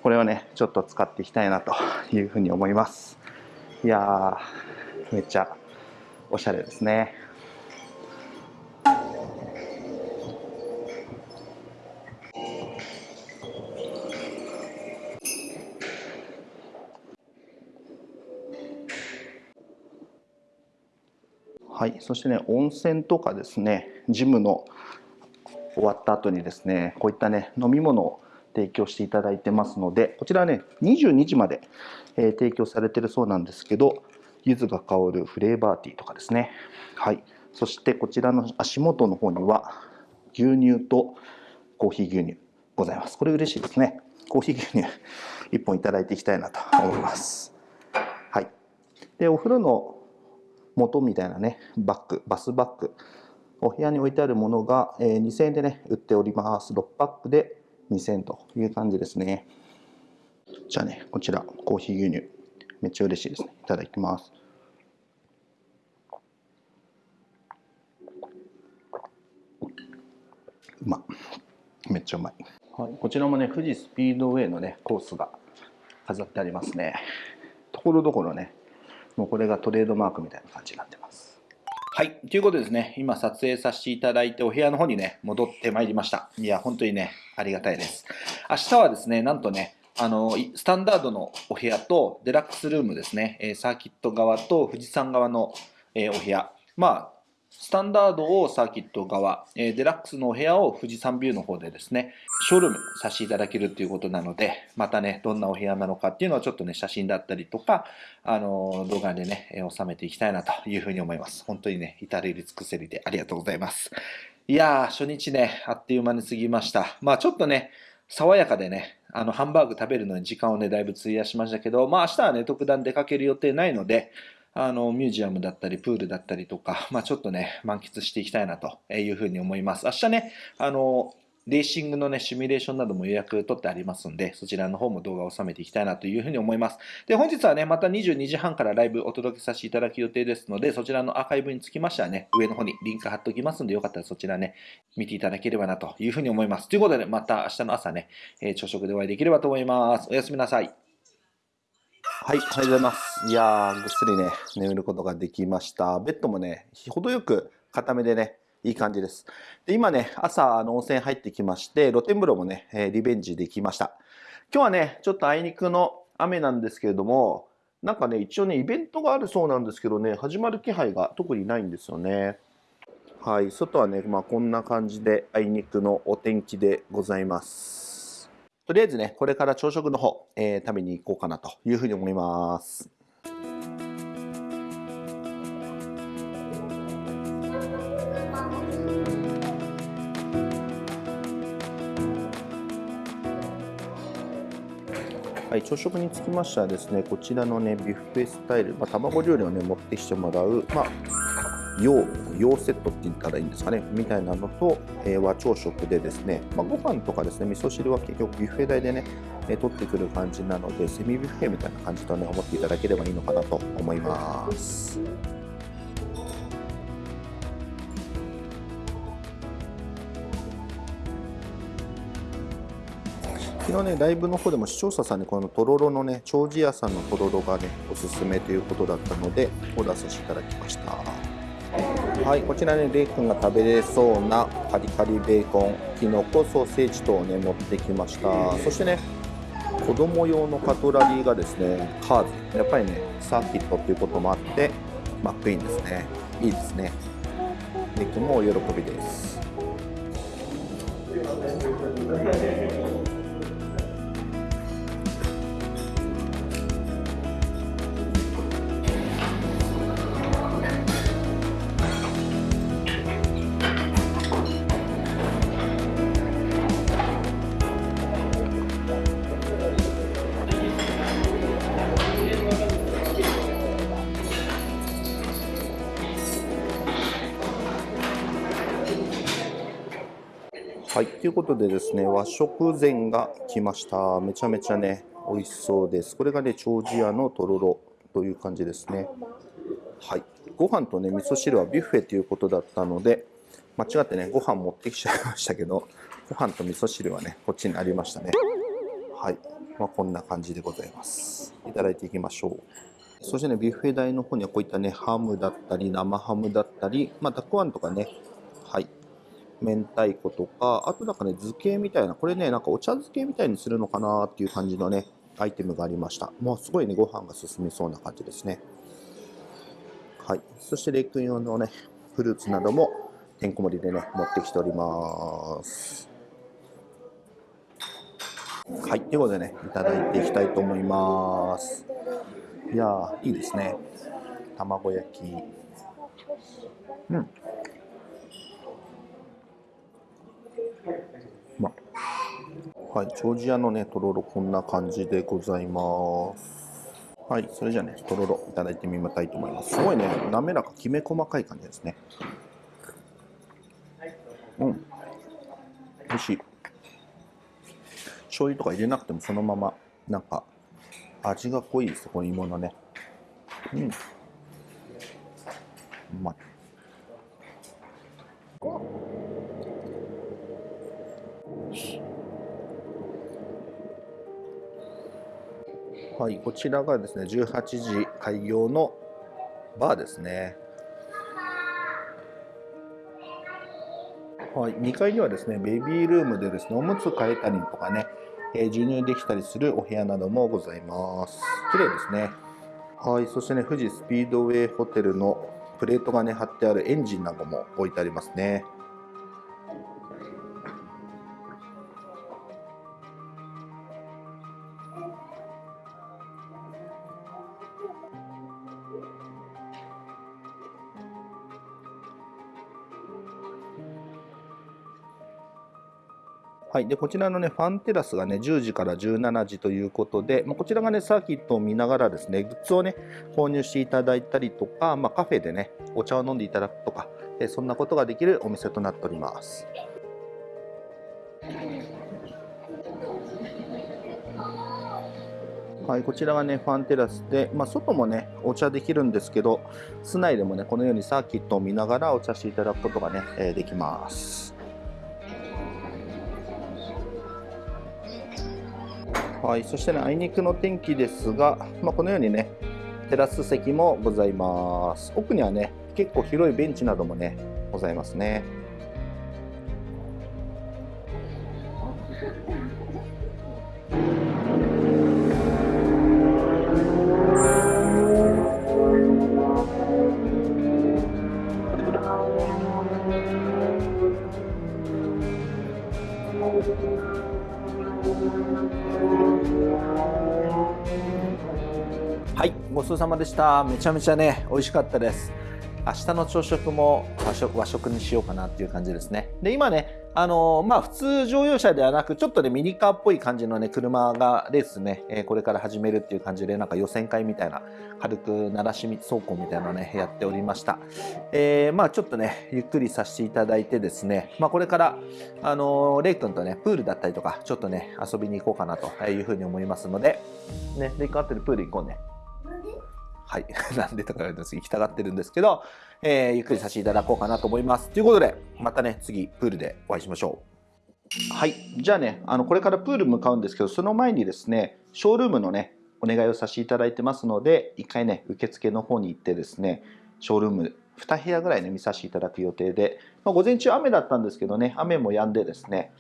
これをねちょっと使っていきたいなというふうに思います。いやーめっちゃおしゃれですね。はい、そしてね温泉とかですねジムの終わった後にですねこういったね飲み物を提供していただいてますのでこちらね22時まで、えー、提供されてるそうなんですけど柚子が香るフレーバーティーとかですね。はい。そしてこちらの足元の方には牛乳とコーヒー牛乳ございます。これ嬉しいですね。コーヒー牛乳1本いただいていきたいなと思います。はい。でお風呂の元みたいなねバッグバスバッグお部屋に置いてあるものが、えー、2000円でね売っております。6パックで2000円という感じですね。じゃあねこちらコーヒー牛乳。めっちゃ嬉しいですね。いただきます。うまめっちゃうまい、はい、こちらもね富士スピードウェイのねコースが飾ってありますね。ところどころねもうこれがトレードマークみたいな感じになってます。はい。ということでですね、今撮影させていただいて、お部屋の方にね、戻ってまいりました。いや、本当にね、ありがたいです。明日はですね、なんとね、あの、スタンダードのお部屋とデラックスルームですね、サーキット側と富士山側のお部屋。まあ、スタンダードをサーキット側、えデラックスのお部屋を富士山ビューの方でですね、ショールームさせていただけるということなので、またね、どんなお部屋なのかっていうのをちょっとね、写真だったりとか、あの、動画でね、収めていきたいなというふうに思います。本当にね、至れり尽くせりでありがとうございます。いやー、初日ね、あっという間に過ぎました。まあちょっとね、爽やかでね、あの、ハンバーグ食べるのに時間をね、だいぶ費やしましたけど、まあ明日はね、特段出かける予定ないので、あの、ミュージアムだったり、プールだったりとか、まあちょっとね、満喫していきたいなというふうに思います。明日ね、あの、レーシングのね、シミュレーションなども予約取ってありますんで、そちらの方も動画を収めていきたいなというふうに思います。で、本日はね、また22時半からライブお届けさせていただく予定ですので、そちらのアーカイブにつきましてはね、上の方にリンク貼っておきますんで、よかったらそちらね、見ていただければなというふうに思います。ということで、また明日の朝ね、え、朝食でお会いできればと思います。おやすみなさい。はい、おはようございます。いやー、ぐっすりね、眠ることができました。ベッドもね、程よく固めでね、いい感じです。で今ね、朝、あの温泉入ってきまして、露天風呂もね、えリベンジできました。今日はね、ちょっとあいにくの雨なんですけれども、なんかね、一応ね、イベントがあるそうなんですけどね、始まる気配が特にないんですよね。はい、外はね、まあ、こんな感じで、あいにくのお天気でございます。とりあえずね、これから朝食の方、えー、食べに行こうかなというふうに思います。はい、朝食につきましてはですね、こちらのね、ビュッフェスタイル、まあ、卵料理をね、持ってきてもらう、まあ、洋洋セットって言ったらいいんですかねみたいなのと、え、和朝食でですね、まあ、ご飯とかですね味噌汁は結局ビュッフェ代でね、え、取ってくる感じなのでセミビュッフェみたいな感じとね思っていただければいいのかなと思います昨日ね、ライブの方でも視聴者さんにこのとろろのね、長寿屋さんのとろろがね、おすすめということだったので、オーダーさせていただきました。はいこちらねレイ君が食べれそうなカリカリベーコンきのこソーセージ等をね持ってきました。そしてね子供用のカトラリーがですねカーズ。やっぱりねサーキットっていうこともあってマックイーンですね。いいですね。レイ君もお喜びです。ことでですね、和食膳が来ました。めちゃめちゃね、美味しそうです。これがね、長寿屋のとろろという感じですね。はい。ご飯とね、味噌汁はビュッフェということだったので、間違ってね、ご飯持ってきちゃいましたけど、ご飯と味噌汁はね、こっちにありましたね。はい。まあ、こんな感じでございます。いただいていきましょう。そしてね、ビュッフェ台の方にはこういったね、ハムだったり、生ハムだったり、まあ、たくあんとかね、明太子とか、あとなんかね、漬けみたいな、これね、なんかお茶漬けみたいにするのかなっていう感じのね、アイテムがありました。もうすごいね、ご飯が進みそうな感じですね。はい。そして、レイ君用のね、フルーツなども、てんこ盛りでね、持ってきております。はい。ということでね、いただいていきたいと思います。いやー、いいですね。卵焼き。うん。まはい、ジョージアのね、とろろこんな感じでございます。はい、それじゃあね、とろろいただいてみたいと思います。すごいね、滑らか、きめ細かい感じですね。うん。美味しい。醤油とか入れなくてもそのまま、なんか、味が濃いです、この芋のね。うん。うまい。はい、こちらがですね、18時開業のバーですね。はい、2階にはですね、ベビールームでですね、おむつ替えたりとかね、えー授乳できたりするお部屋などもございます。綺麗ですね。はい、そしてね、富士スピードウェイホテルのプレートがね、貼ってあるエンジンなども置いてありますね。はい、でこちらのねファンテラスがね10時から17時ということで、まあ、こちらがねサーキットを見ながらですねグッズをね購入していただいたりとか、まあ、カフェでねお茶を飲んでいただくとか、えそんなことができるお店となっております。はい、こちらがねファンテラスで、まあ、外もねお茶できるんですけど室内でもねこのようにサーキットを見ながらお茶していただくことがね、えーできます。はい、そしてね、あいにくの天気ですが、まあ、このようにね、テラス席もございます。奥にはね、結構広いベンチなどもね、ございますね。そうさまでした。めちゃめちゃね、美味しかったです。明日の朝食も和食和食にしようかなっていう感じですね。で、今ね、あのまあ普通乗用車ではなく、ちょっとね、ミニカーっぽい感じのね、車がレースね、えこれから始めるっていう感じで、なんか予選会みたいな、軽く鳴らし走行みたいなのね、やっておりました。えーまあちょっとね、ゆっくりさせていただいてですね、まあこれから、あのーレイ君とね、プールだったりとか、ちょっとね、遊びに行こうかなというふうに思いますので、ね、レイ君あってるプール行こうね。はい。なんでとか言われてます行きたがってるんですけど、えーゆっくりさせていただこうかなと思います。ということで、またね、次、プールでお会いしましょう。はい。じゃあね、あの、これからプール向かうんですけど、その前にですね、ショールームのね、お願いをさせていただいてますので、一回ね、受付の方に行ってですね、ショールーム2部屋ぐらいね、見させていただく予定で、まあ、午前中雨だったんですけどね、雨も止んでですね、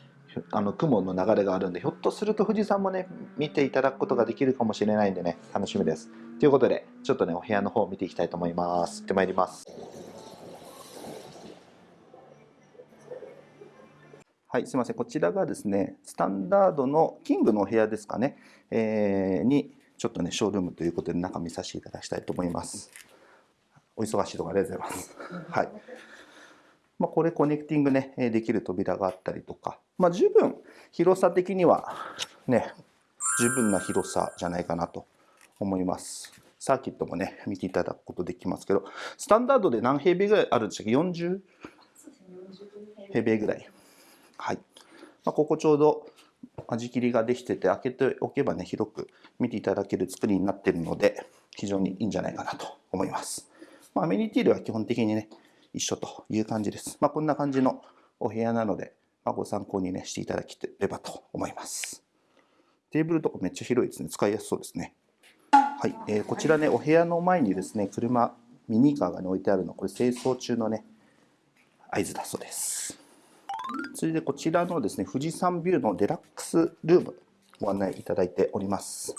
あの雲の流れがあるんで、ひょっとすると富士山もね、見ていただくことができるかもしれないんでね、楽しみです。ということで、ちょっとね、お部屋の方を見ていきたいと思います。行ってまいります。はい、すみません。こちらがですね、スタンダードのキングのお部屋ですかね、えーに、ちょっとね、ショールームということで、中見させていただきたいと思います。お忙しいところありがとうございます。はい。まあ、これコネクティングね、できる扉があったりとか、まあ、十分広さ的にはね、十分な広さじゃないかなと思います。サーキットもね、見ていただくことできますけど、スタンダードで何平米ぐらいあるんでしたっけ ?40 平米ぐらい。はい。まあ、ここちょうど間切りができてて開けておけばね広く見ていただける作りになっているので非常にいいんじゃないかなと思います、まあ、アメニティ類は基本的にね一緒という感じです、まあ、こんな感じのお部屋なので、まあ、ご参考にねしていただければと思います。テーブルとかめっちゃ広いですね。使いやすそうですね。はい、えーこちらねお部屋の前にですね車ミニカーが、ね、置いてあるの。これ清掃中のね合図だそうです。それでこちらのですね、富士山ビューのデラックスルームご案内いただいております。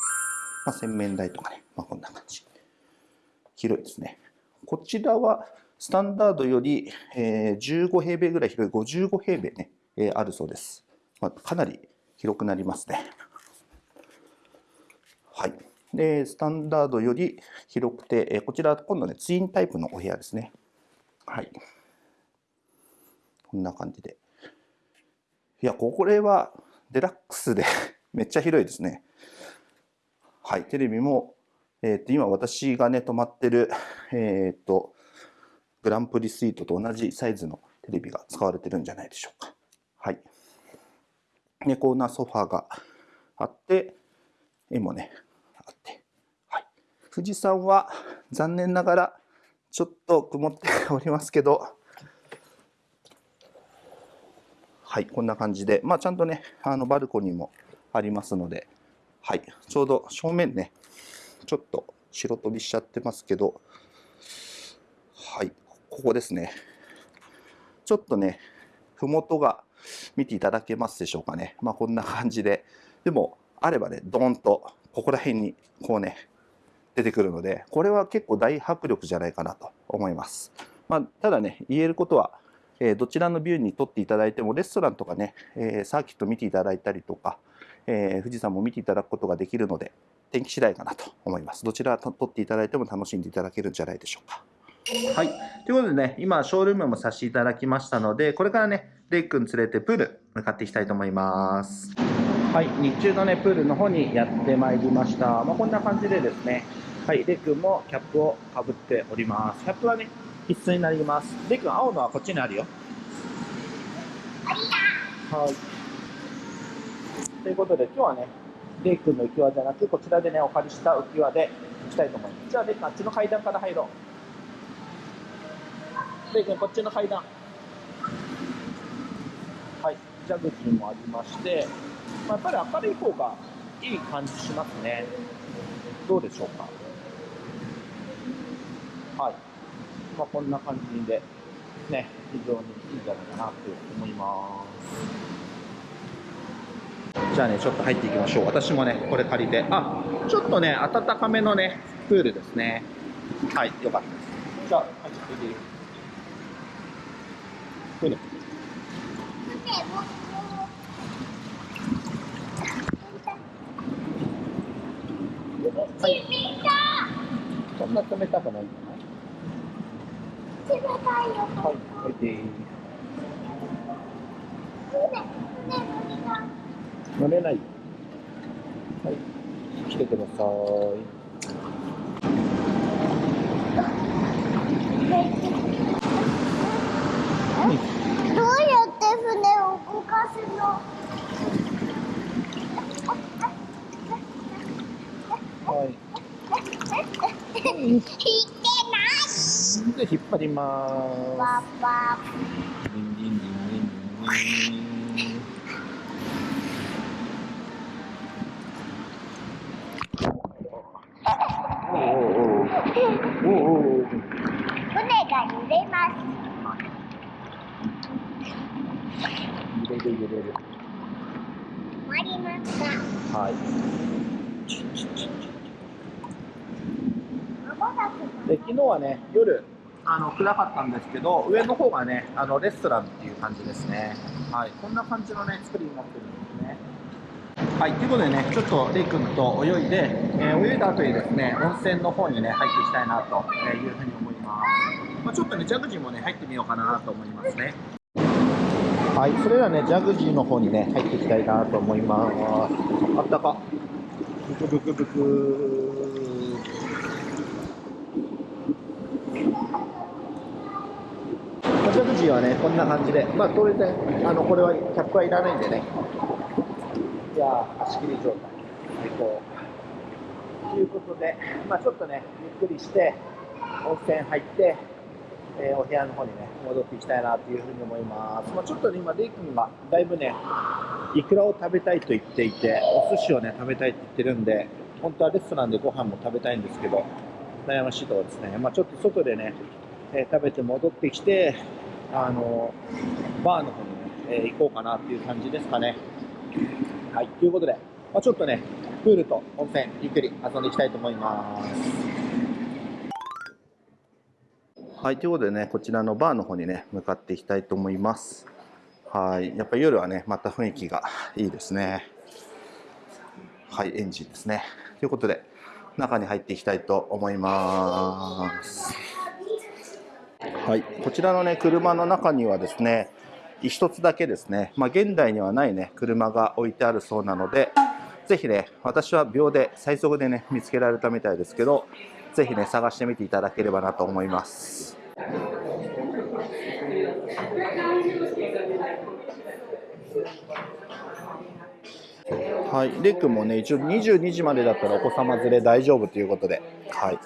まあ、洗面台とかね、まあ、こんな感じ。広いですね。こちらはスタンダードより、え15平米ぐらい広い55平米ね、えあるそうです。まあ、かなり広くなりますね。はい。で、スタンダードより広くて、えこちら今度ね、ツインタイプのお部屋ですね。はい。こんな感じで。いや、これはデラックスで めっちゃ広いですね。はい、テレビも、えーと今私がね、泊まってる、えっ、と、グランプリスイートと同じサイズのテレビが使われてるんじゃないでしょうか。はい。で、コーナーソファーがあって、絵もね、あって。はい。富士山は残念ながらちょっと曇っておりますけど、はい、こんな感じで、まあ、ちゃんとね、あのバルコニーもありますので、はい、ちょうど正面ね、ちょっと白飛びしちゃってますけど、はい、ここですね。ちょっとね、ふもとが見ていただけますでしょうかね。まあ、こんな感じで、でも、あればね、ドーンと、ここら辺に、こうね、出てくるので、これは結構大迫力じゃないかなと思います。まあ、ただね、言えることは、えーどちらのビューに撮っていただいても、レストランとかね、えーサーキット見ていただいたりとか、えー富士山も見ていただくことができるので、天気次第かなと思います。どちら撮っていただいても楽しんでいただけるんじゃないでしょうか。はい。ということでね、今、ショールームもさせていただきましたので、これからね、レイ君連れてプール向かっていきたいと思います。はい、日中のね、プールの方にやってまいりました。まあ、こんな感じでですね、はい、レイ君もキャップをかぶっております。キャップはね、必須になります。レイ君、青のはこっちにあるよ。はい。ということで、今日はね、レイ君の浮き輪じゃなく、こちらでね、お借りした浮き輪で行きたいと思います。じゃあ、レイ君、あっちの階段から入ろう。レイ君、こっちの階段。はい、ジャグジーもありまして、まあ、やっぱり明るい方がいい感じしますね。どうでしょうか。はい。まあ、こんな感じで、ね、非常にいいんじゃないかなと思います。じゃあね、ちょっと入っていきましょう。私もね、これ借りて。あ、ちょっとね、暖かめのね、プールですね。はい、よかったです。じゃあ、入っていいプール。はい。そんな冷たくない。んじゃない冷たいよ。はい、おいで、乗。れない。はい、来てください。どうやって船を動かすのはい。引い。てない。で、引っ張りまパパーす。リンリンリンリンリンリン。おおおお船が揺れます揺れる揺れる。終わりました。はい。で昨日はね夜あの暗かったんですけど上の方がねあのレストランっていう感じですね。はい。こんな感じのね作りになってるんですね。はい。ということでねちょっとレイ君と泳いで、えー泳いだ後にですね温泉の方にね入っていきたいなというふうに思います、まあ、ちょっとねジャグジーもね入ってみようかなと思いますね。はいそれではねジャグジーの方にね入っていきたいなと思います。あったか。ブクブクブク。ジャグジーはね、こんな感じで、まあ当然、あの、これはキャップはいらないんでね、いやー、足切り状態、最高。ということで、まあ、ちょっとね、ゆっくりして、温泉入って、えーお部屋の方にね、戻っていきたいなというふうに思います。まあ、ちょっとね、今、レイ君がだいぶね、イクラを食べたいと言っていて、お寿司をね、食べたいって言ってるんで、本当はレストランでご飯も食べたいんですけど、悩ましいところですね。まあ、ちょっと外でね、えー食べて戻ってきて、あのバーの方にね、えー行こうかなっていう感じですかね。はい、ということで、まあ、ちょっとね、プールと温泉、ゆっくり遊んでいきたいと思います。はい、ということでね、こちらのバーの方にね、向かっていきたいと思います。はい、やっぱり夜はね、また雰囲気がいいですね。はい、エンジンですね。ということで、中に入っていきたいと思います。はい、こちらのね、車の中にはですね、一つだけですね、まあ、現代にはないね、車が置いてあるそうなので、ぜひね、私は秒で、最速でね、見つけられたみたいですけど、ぜひね、探してみていただければなと思います。はい、レイ君もね、一応22時までだったらお子様連れ大丈夫ということで、はい。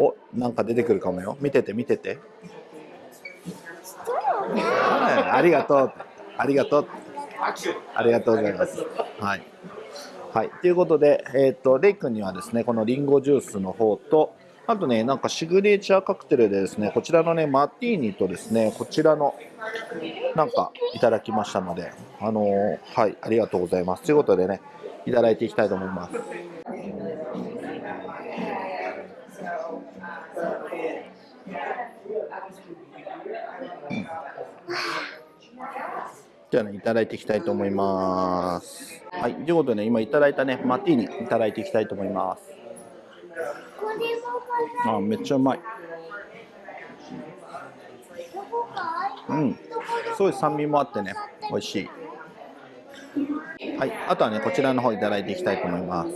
お、なんか出てくるかもよ。見てて、見てて。はいありがとう。ありがとう。ありがとうございます。はい。はい。ということで、えっ、と、レイ君にはですね、このリンゴジュースの方と、あとね、なんかシグネチャーカクテルでですね、こちらのね、マティーニとですね、こちらの、なんかいただきましたので、あのーはい、ありがとうございます。ということでね、いただいていきたいと思います。じゃあね、いただいていきたいと思います。はい、ということでね、今いただいたね、マティーニいただいていきたいと思います。あ、めっちゃうまい。うん、すごい酸味もあってね、美味しい。はい、あとはね、こちらの方いただいていきたいと思います。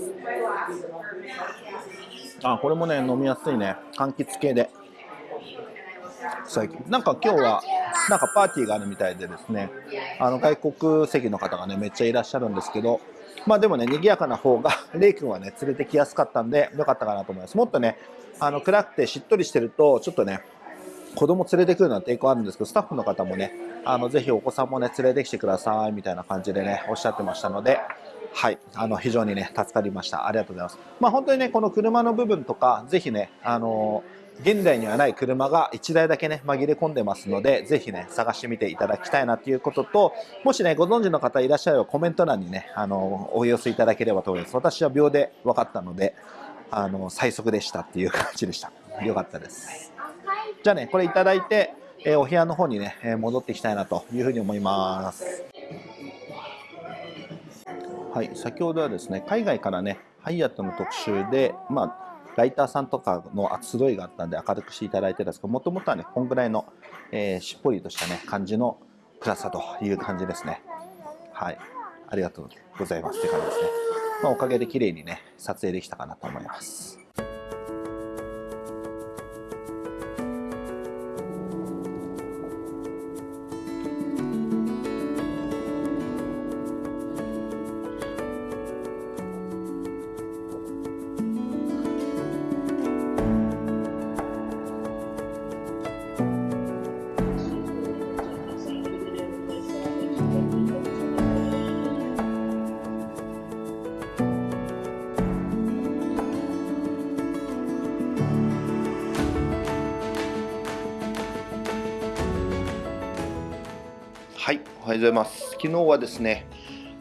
あ、これもね、飲みやすいね、柑橘系で。最近、なんか今日は、なんかパーティーがあるみたいでですね、あの外国籍の方がね、めっちゃいらっしゃるんですけど、まあでもね、賑やかな方が、レイ君はね、連れてきやすかったんで、よかったかなと思います。もっとね、あの暗くてしっとりしてると、ちょっとね、子供連れてくるのは抵抗あるんですけど、スタッフの方もね、あのぜひお子さんもね、連れてきてくださいみたいな感じでね、おっしゃってましたので、はい、あの非常にね、助かりました。ありがとうございます。まあ本当にね、この車の部分とか、ぜひね、あの現代にはない車が1台だけね、紛れ込んでますので、ぜひね、探してみていただきたいなということと、もしね、ご存知の方いらっしゃればコメント欄にね、あのお寄せいただければと思います。私は秒で分かったので、あの最速でしたっていう感じでした。よかったです。じゃあね、これいただいて、えーお部屋の方にね、えー戻っていきたいなというふうに思います。はい、先ほどはですね、海外からね、ハイアットの特集で、まあ、ライターさんとかの集いがあったんで明るくしていただいてたんですけど、もともとはね、こんぐらいの、えーしっぽりとしたね、感じの暗さという感じですね。はい、ありがとうございますって感じですね。まあ、おかげで綺麗にね、撮影できたかなと思います。ございます。昨日はですね、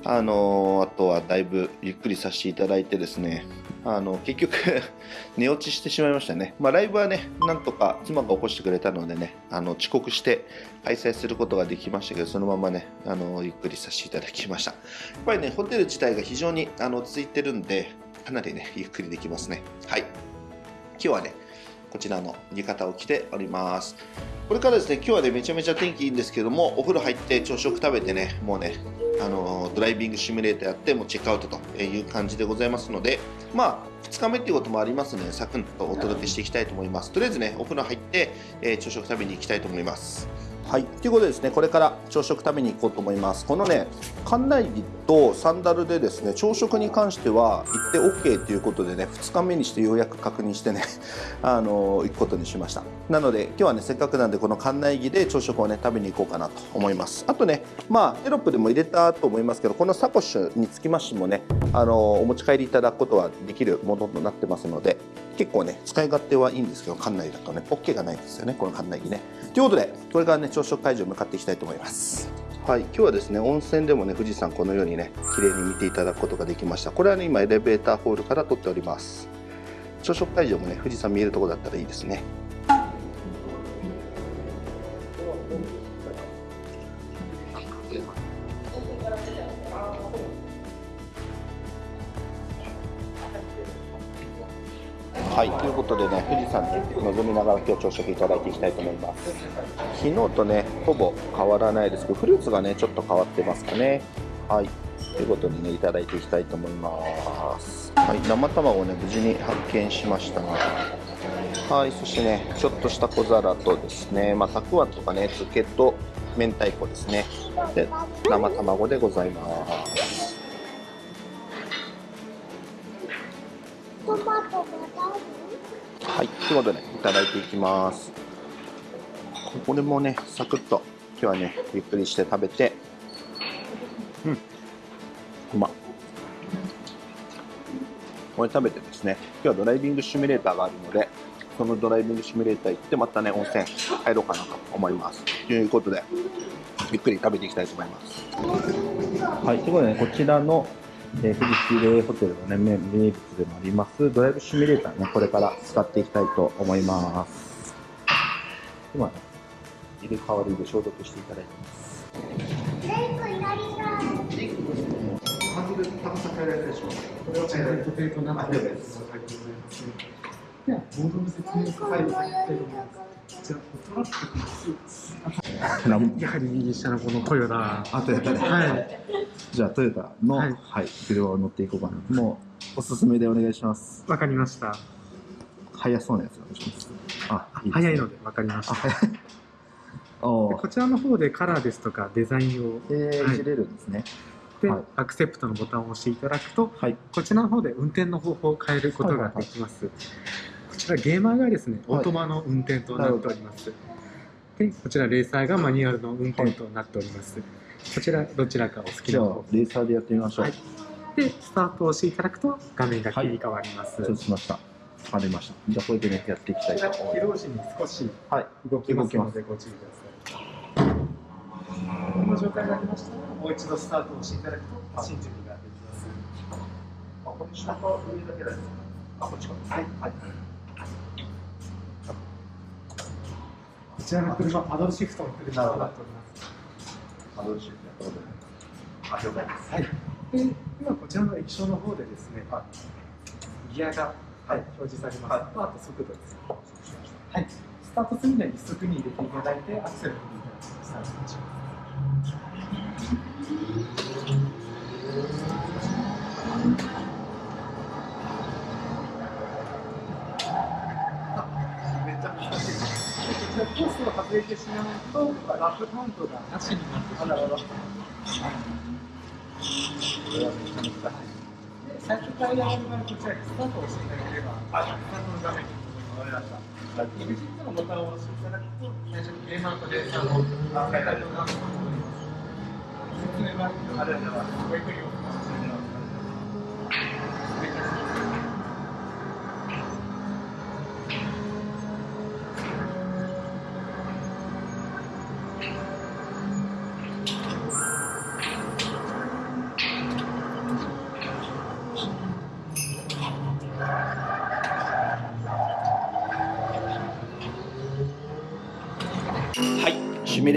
あのあとはだいぶゆっくりさせていただいてですね、あの結局 寝落ちしてしまいましたね。まあ、ライブはね、なんとか妻が起こしてくれたのでね、あの遅刻して開催することができましたけど、そのままね、あのゆっくりさせていただきました。やっぱりね、ホテル自体が非常にあの落ち着いてるんで、かなりね、ゆっくりできますね。はい。今日はね、こちらの浴衣を着ております。これからですね、今日はね、めちゃめちゃ天気いいんですけども、お風呂入って朝食食べてね、もうね、あのドライビングシミュレーターやって、もうチェックアウトという感じでございますので、まあ、2日目っていうこともありますので、サクッとお届けしていきたいと思います。とりあえずね、お風呂入って、えー朝食食べに行きたいと思います。はい、ということでですね、これから朝食食べに行こうと思います。このね、館内着とサンダルでですね、朝食に関しては行って OK ということでね、2日目にしてようやく確認してね、あの行くことにしました。なので、今日はね、せっかくなんで、この館内着で朝食をね、食べに行こうかなと思います。あとね、まあ、テロップでも入れたと思いますけど、このサコッシュにつきましてもね、あのお持ち帰りいただくことはできるものとなってますので、結構ね、使い勝手はいいんですけど、館内だとね、OK がないんですよね、この館内着ね。ということで、これからね、朝食会場向かっていきたいと思います。はい、今日はですね、温泉でもね、富士山このようにね、綺麗に見ていただくことができました。これはね、今エレベーターホールから撮っております。朝食会場もね、富士山見えるところだったらいいですね。はい、ということでね、富士山に望みながら今日朝食いただいていきたいと思います。昨日とね、ほぼ変わらないですけど、フルーツがね、ちょっと変わってますかね。はい、ということでね、いただいていきたいと思います。はい、生卵をね、無事に発見しました。はい、そしてね、ちょっとした小皿とですね、まあ、たくあんとかね、漬けと明太子ですね。で、生卵でございます。トマトがはい、ということで、いただいていきます。これもね、サクッと、今日はね、ゆっくりして食べて、うん、うま。これ食べてですね、今日はドライビングシミュレーターがあるので、そのドライビングシミュレーター行って、またね、温泉入ろうかなと思います。ということで、ゆっくり食べていきたいと思います。はい、ということでね、こちらの、えー、富士レイホテルのね、名物でもあります、ドライブシミュレーターね、これから使っていきたいと思います。今ね、入れ替わりで消毒していただいてます。レイクいらっしゃい。ハンドル高さ変えられたではチャイルドテートなので、ありがとうございちら、トラックです。やはり右下のこのトヨタ。あ、トヨタで。はい。じゃあ、トヨタの、ははいい、車を乗っていこうかな。もう、おすすめでお願いします。わかりました。速そうなやつお願いします。あ、いいね早いのでわかりましあ、た。こちらの方でカラーですとかデザインを、えー、はいいじれるんですね。で、はいアクセプトのボタンを押していただくと、はい。こちらの方で運転の方法を変えることができます。こちらゲーマーがですね、オはいートマの運転となっております。で、こちらレーサーがマニュアルの運転となっております。こちらどちらかお好きな方、レーサーでやってみましょう。はいで、スタートを押していただくと画面が切り替わります。承知しました。わかりました。じゃあ、これでね、やっていきたいと思います。起動時に少しはい。動きますのでご注意ください。この状態になりましたら、もう一度スタートを押していただくと、新宿ができます。あ、これ下と上だけだよ。あ、こっちか。はい。はい。ちらの車、パドルシフトの車となっております。あ、どうしよう。やったことない。あ、了解です。はい。で、今こちらの液晶の方でですね、ギアが、はい、表示されます。はいとあと速度です。はい。スタートするには一速に入れていただいて、アクセルを踏んでいただきスタートします。めっちゃ難しいです。でこちらコースを外れてしまうと、ラップカウントがなしになってしまいます。で最初からやる場合、こちらにスタートをしていただければ、スタートの画面に戻りました。EXIT のボタンを押していただくと、最初にゲーマーとレーサーのあ書いてあるような説明があるのは、ごゆっくり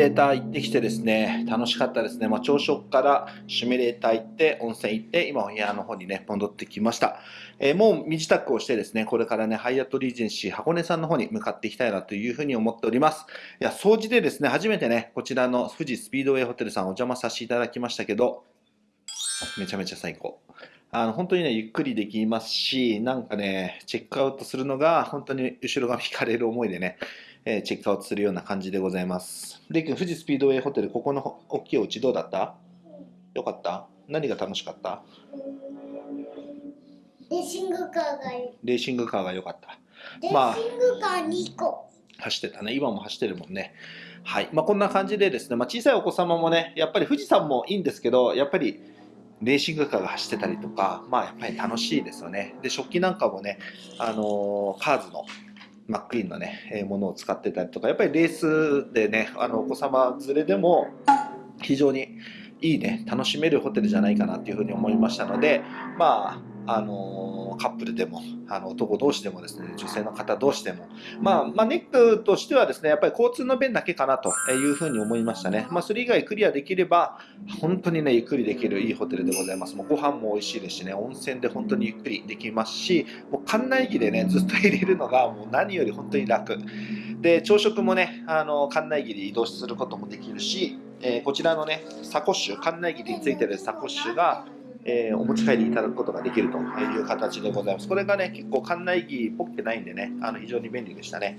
レーター行ってきてですね、楽しかったですね。まあ、朝食からシミュレーター行って、温泉行って、今お部屋の方にね、戻ってきました。えーもう身支度をしてですね、これからね、ハイアットリージェンシー箱根さんの方に向かっていきたいなというふうに思っております。いや、掃除でですね、初めてね、こちらの富士スピードウェイホテルさんお邪魔させていただきましたけど、めちゃめちゃ最高。あの、本当にね、ゆっくりできますし、なんかね、チェックアウトするのが、本当に後ろが引かれる思いでね、えーチェックアウトするような感じでございます。レイ君、富士スピードウェイホテル、ここの大きいお家どうだった？よかった？何が楽しかった？レーシングカーが。レーシングカーが良かった。レまあーシングカー2個。走ってたね。今も走ってるもんね。はい。まあ、こんな感じでですね、まあ、小さいお子様もね、やっぱり富士山もいいんですけど、やっぱりレーシングカーが走ってたりとか、まあ、やっぱり楽しいですよね。で、食器なんかもね、あのーカーズのマックイーンのね、えーものを使ってたりとか、やっぱりレースでね、あのお子様連れでも非常にいいね、楽しめるホテルじゃないかなっていうふうに思いましたので、まあ、あのーカップルでも、あの男同士でもですね、女性の方同士でも、まあ、まあ、ネックとしてはですね、やっぱり交通の便だけかなというふうに思いましたね。まあ、それ以外クリアできれば、本当にね、ゆっくりできるいいホテルでございます。もうご飯も美味しいですしね、温泉で本当にゆっくりできますし、もう館内着でね、ずっと入れるのがもう何より本当に楽。で、朝食もね、あの、館内着で移動することもできるし、えーこちらのね、サコッシュ、館内着についてるサコッシュが、えーお持ち帰りいただくことができるという形でございます。これがね、結構館内着っぽくないんでね、あの非常に便利でしたね。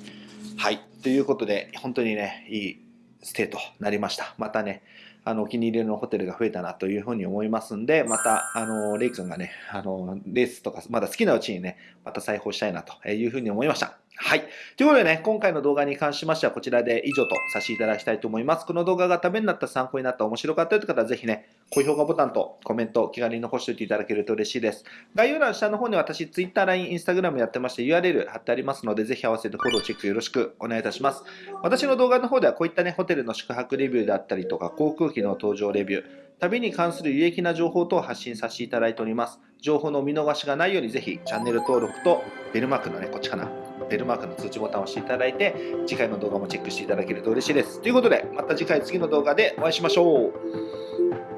はい。ということで、本当にね、いいステイとなりました。またね、あの、お気に入りのホテルが増えたなというふうに思いますんで、また、あの、レイ君がね、あの、レースとか、まだ好きなうちにね、また再訪したいなというふうに思いました。はい。ということでね、今回の動画に関しましてはこちらで以上とさせていただきたいと思います。この動画がためになった、参考になった、面白かったという方はぜひね、高評価ボタンとコメント、気軽に残しておいていただけると嬉しいです。概要欄下の方に私、Twitter、LINE、Instagram やってまして URL 貼ってありますので、ぜひ合わせてフォロー、チェックよろしくお願いいたします。私の動画の方ではこういったね、ホテルの宿泊レビューであったりとか、航空機の搭乗レビュー、旅に関する有益な情報等を発信させていただいております。情報のお見逃しがないようにぜひチャンネル登録とベルマークのね、こっちかな。ベルマークの通知ボタンを押していただいて、次回の動画もチェックしていただけると嬉しいです。ということで、また次回次の動画でお会いしましょう。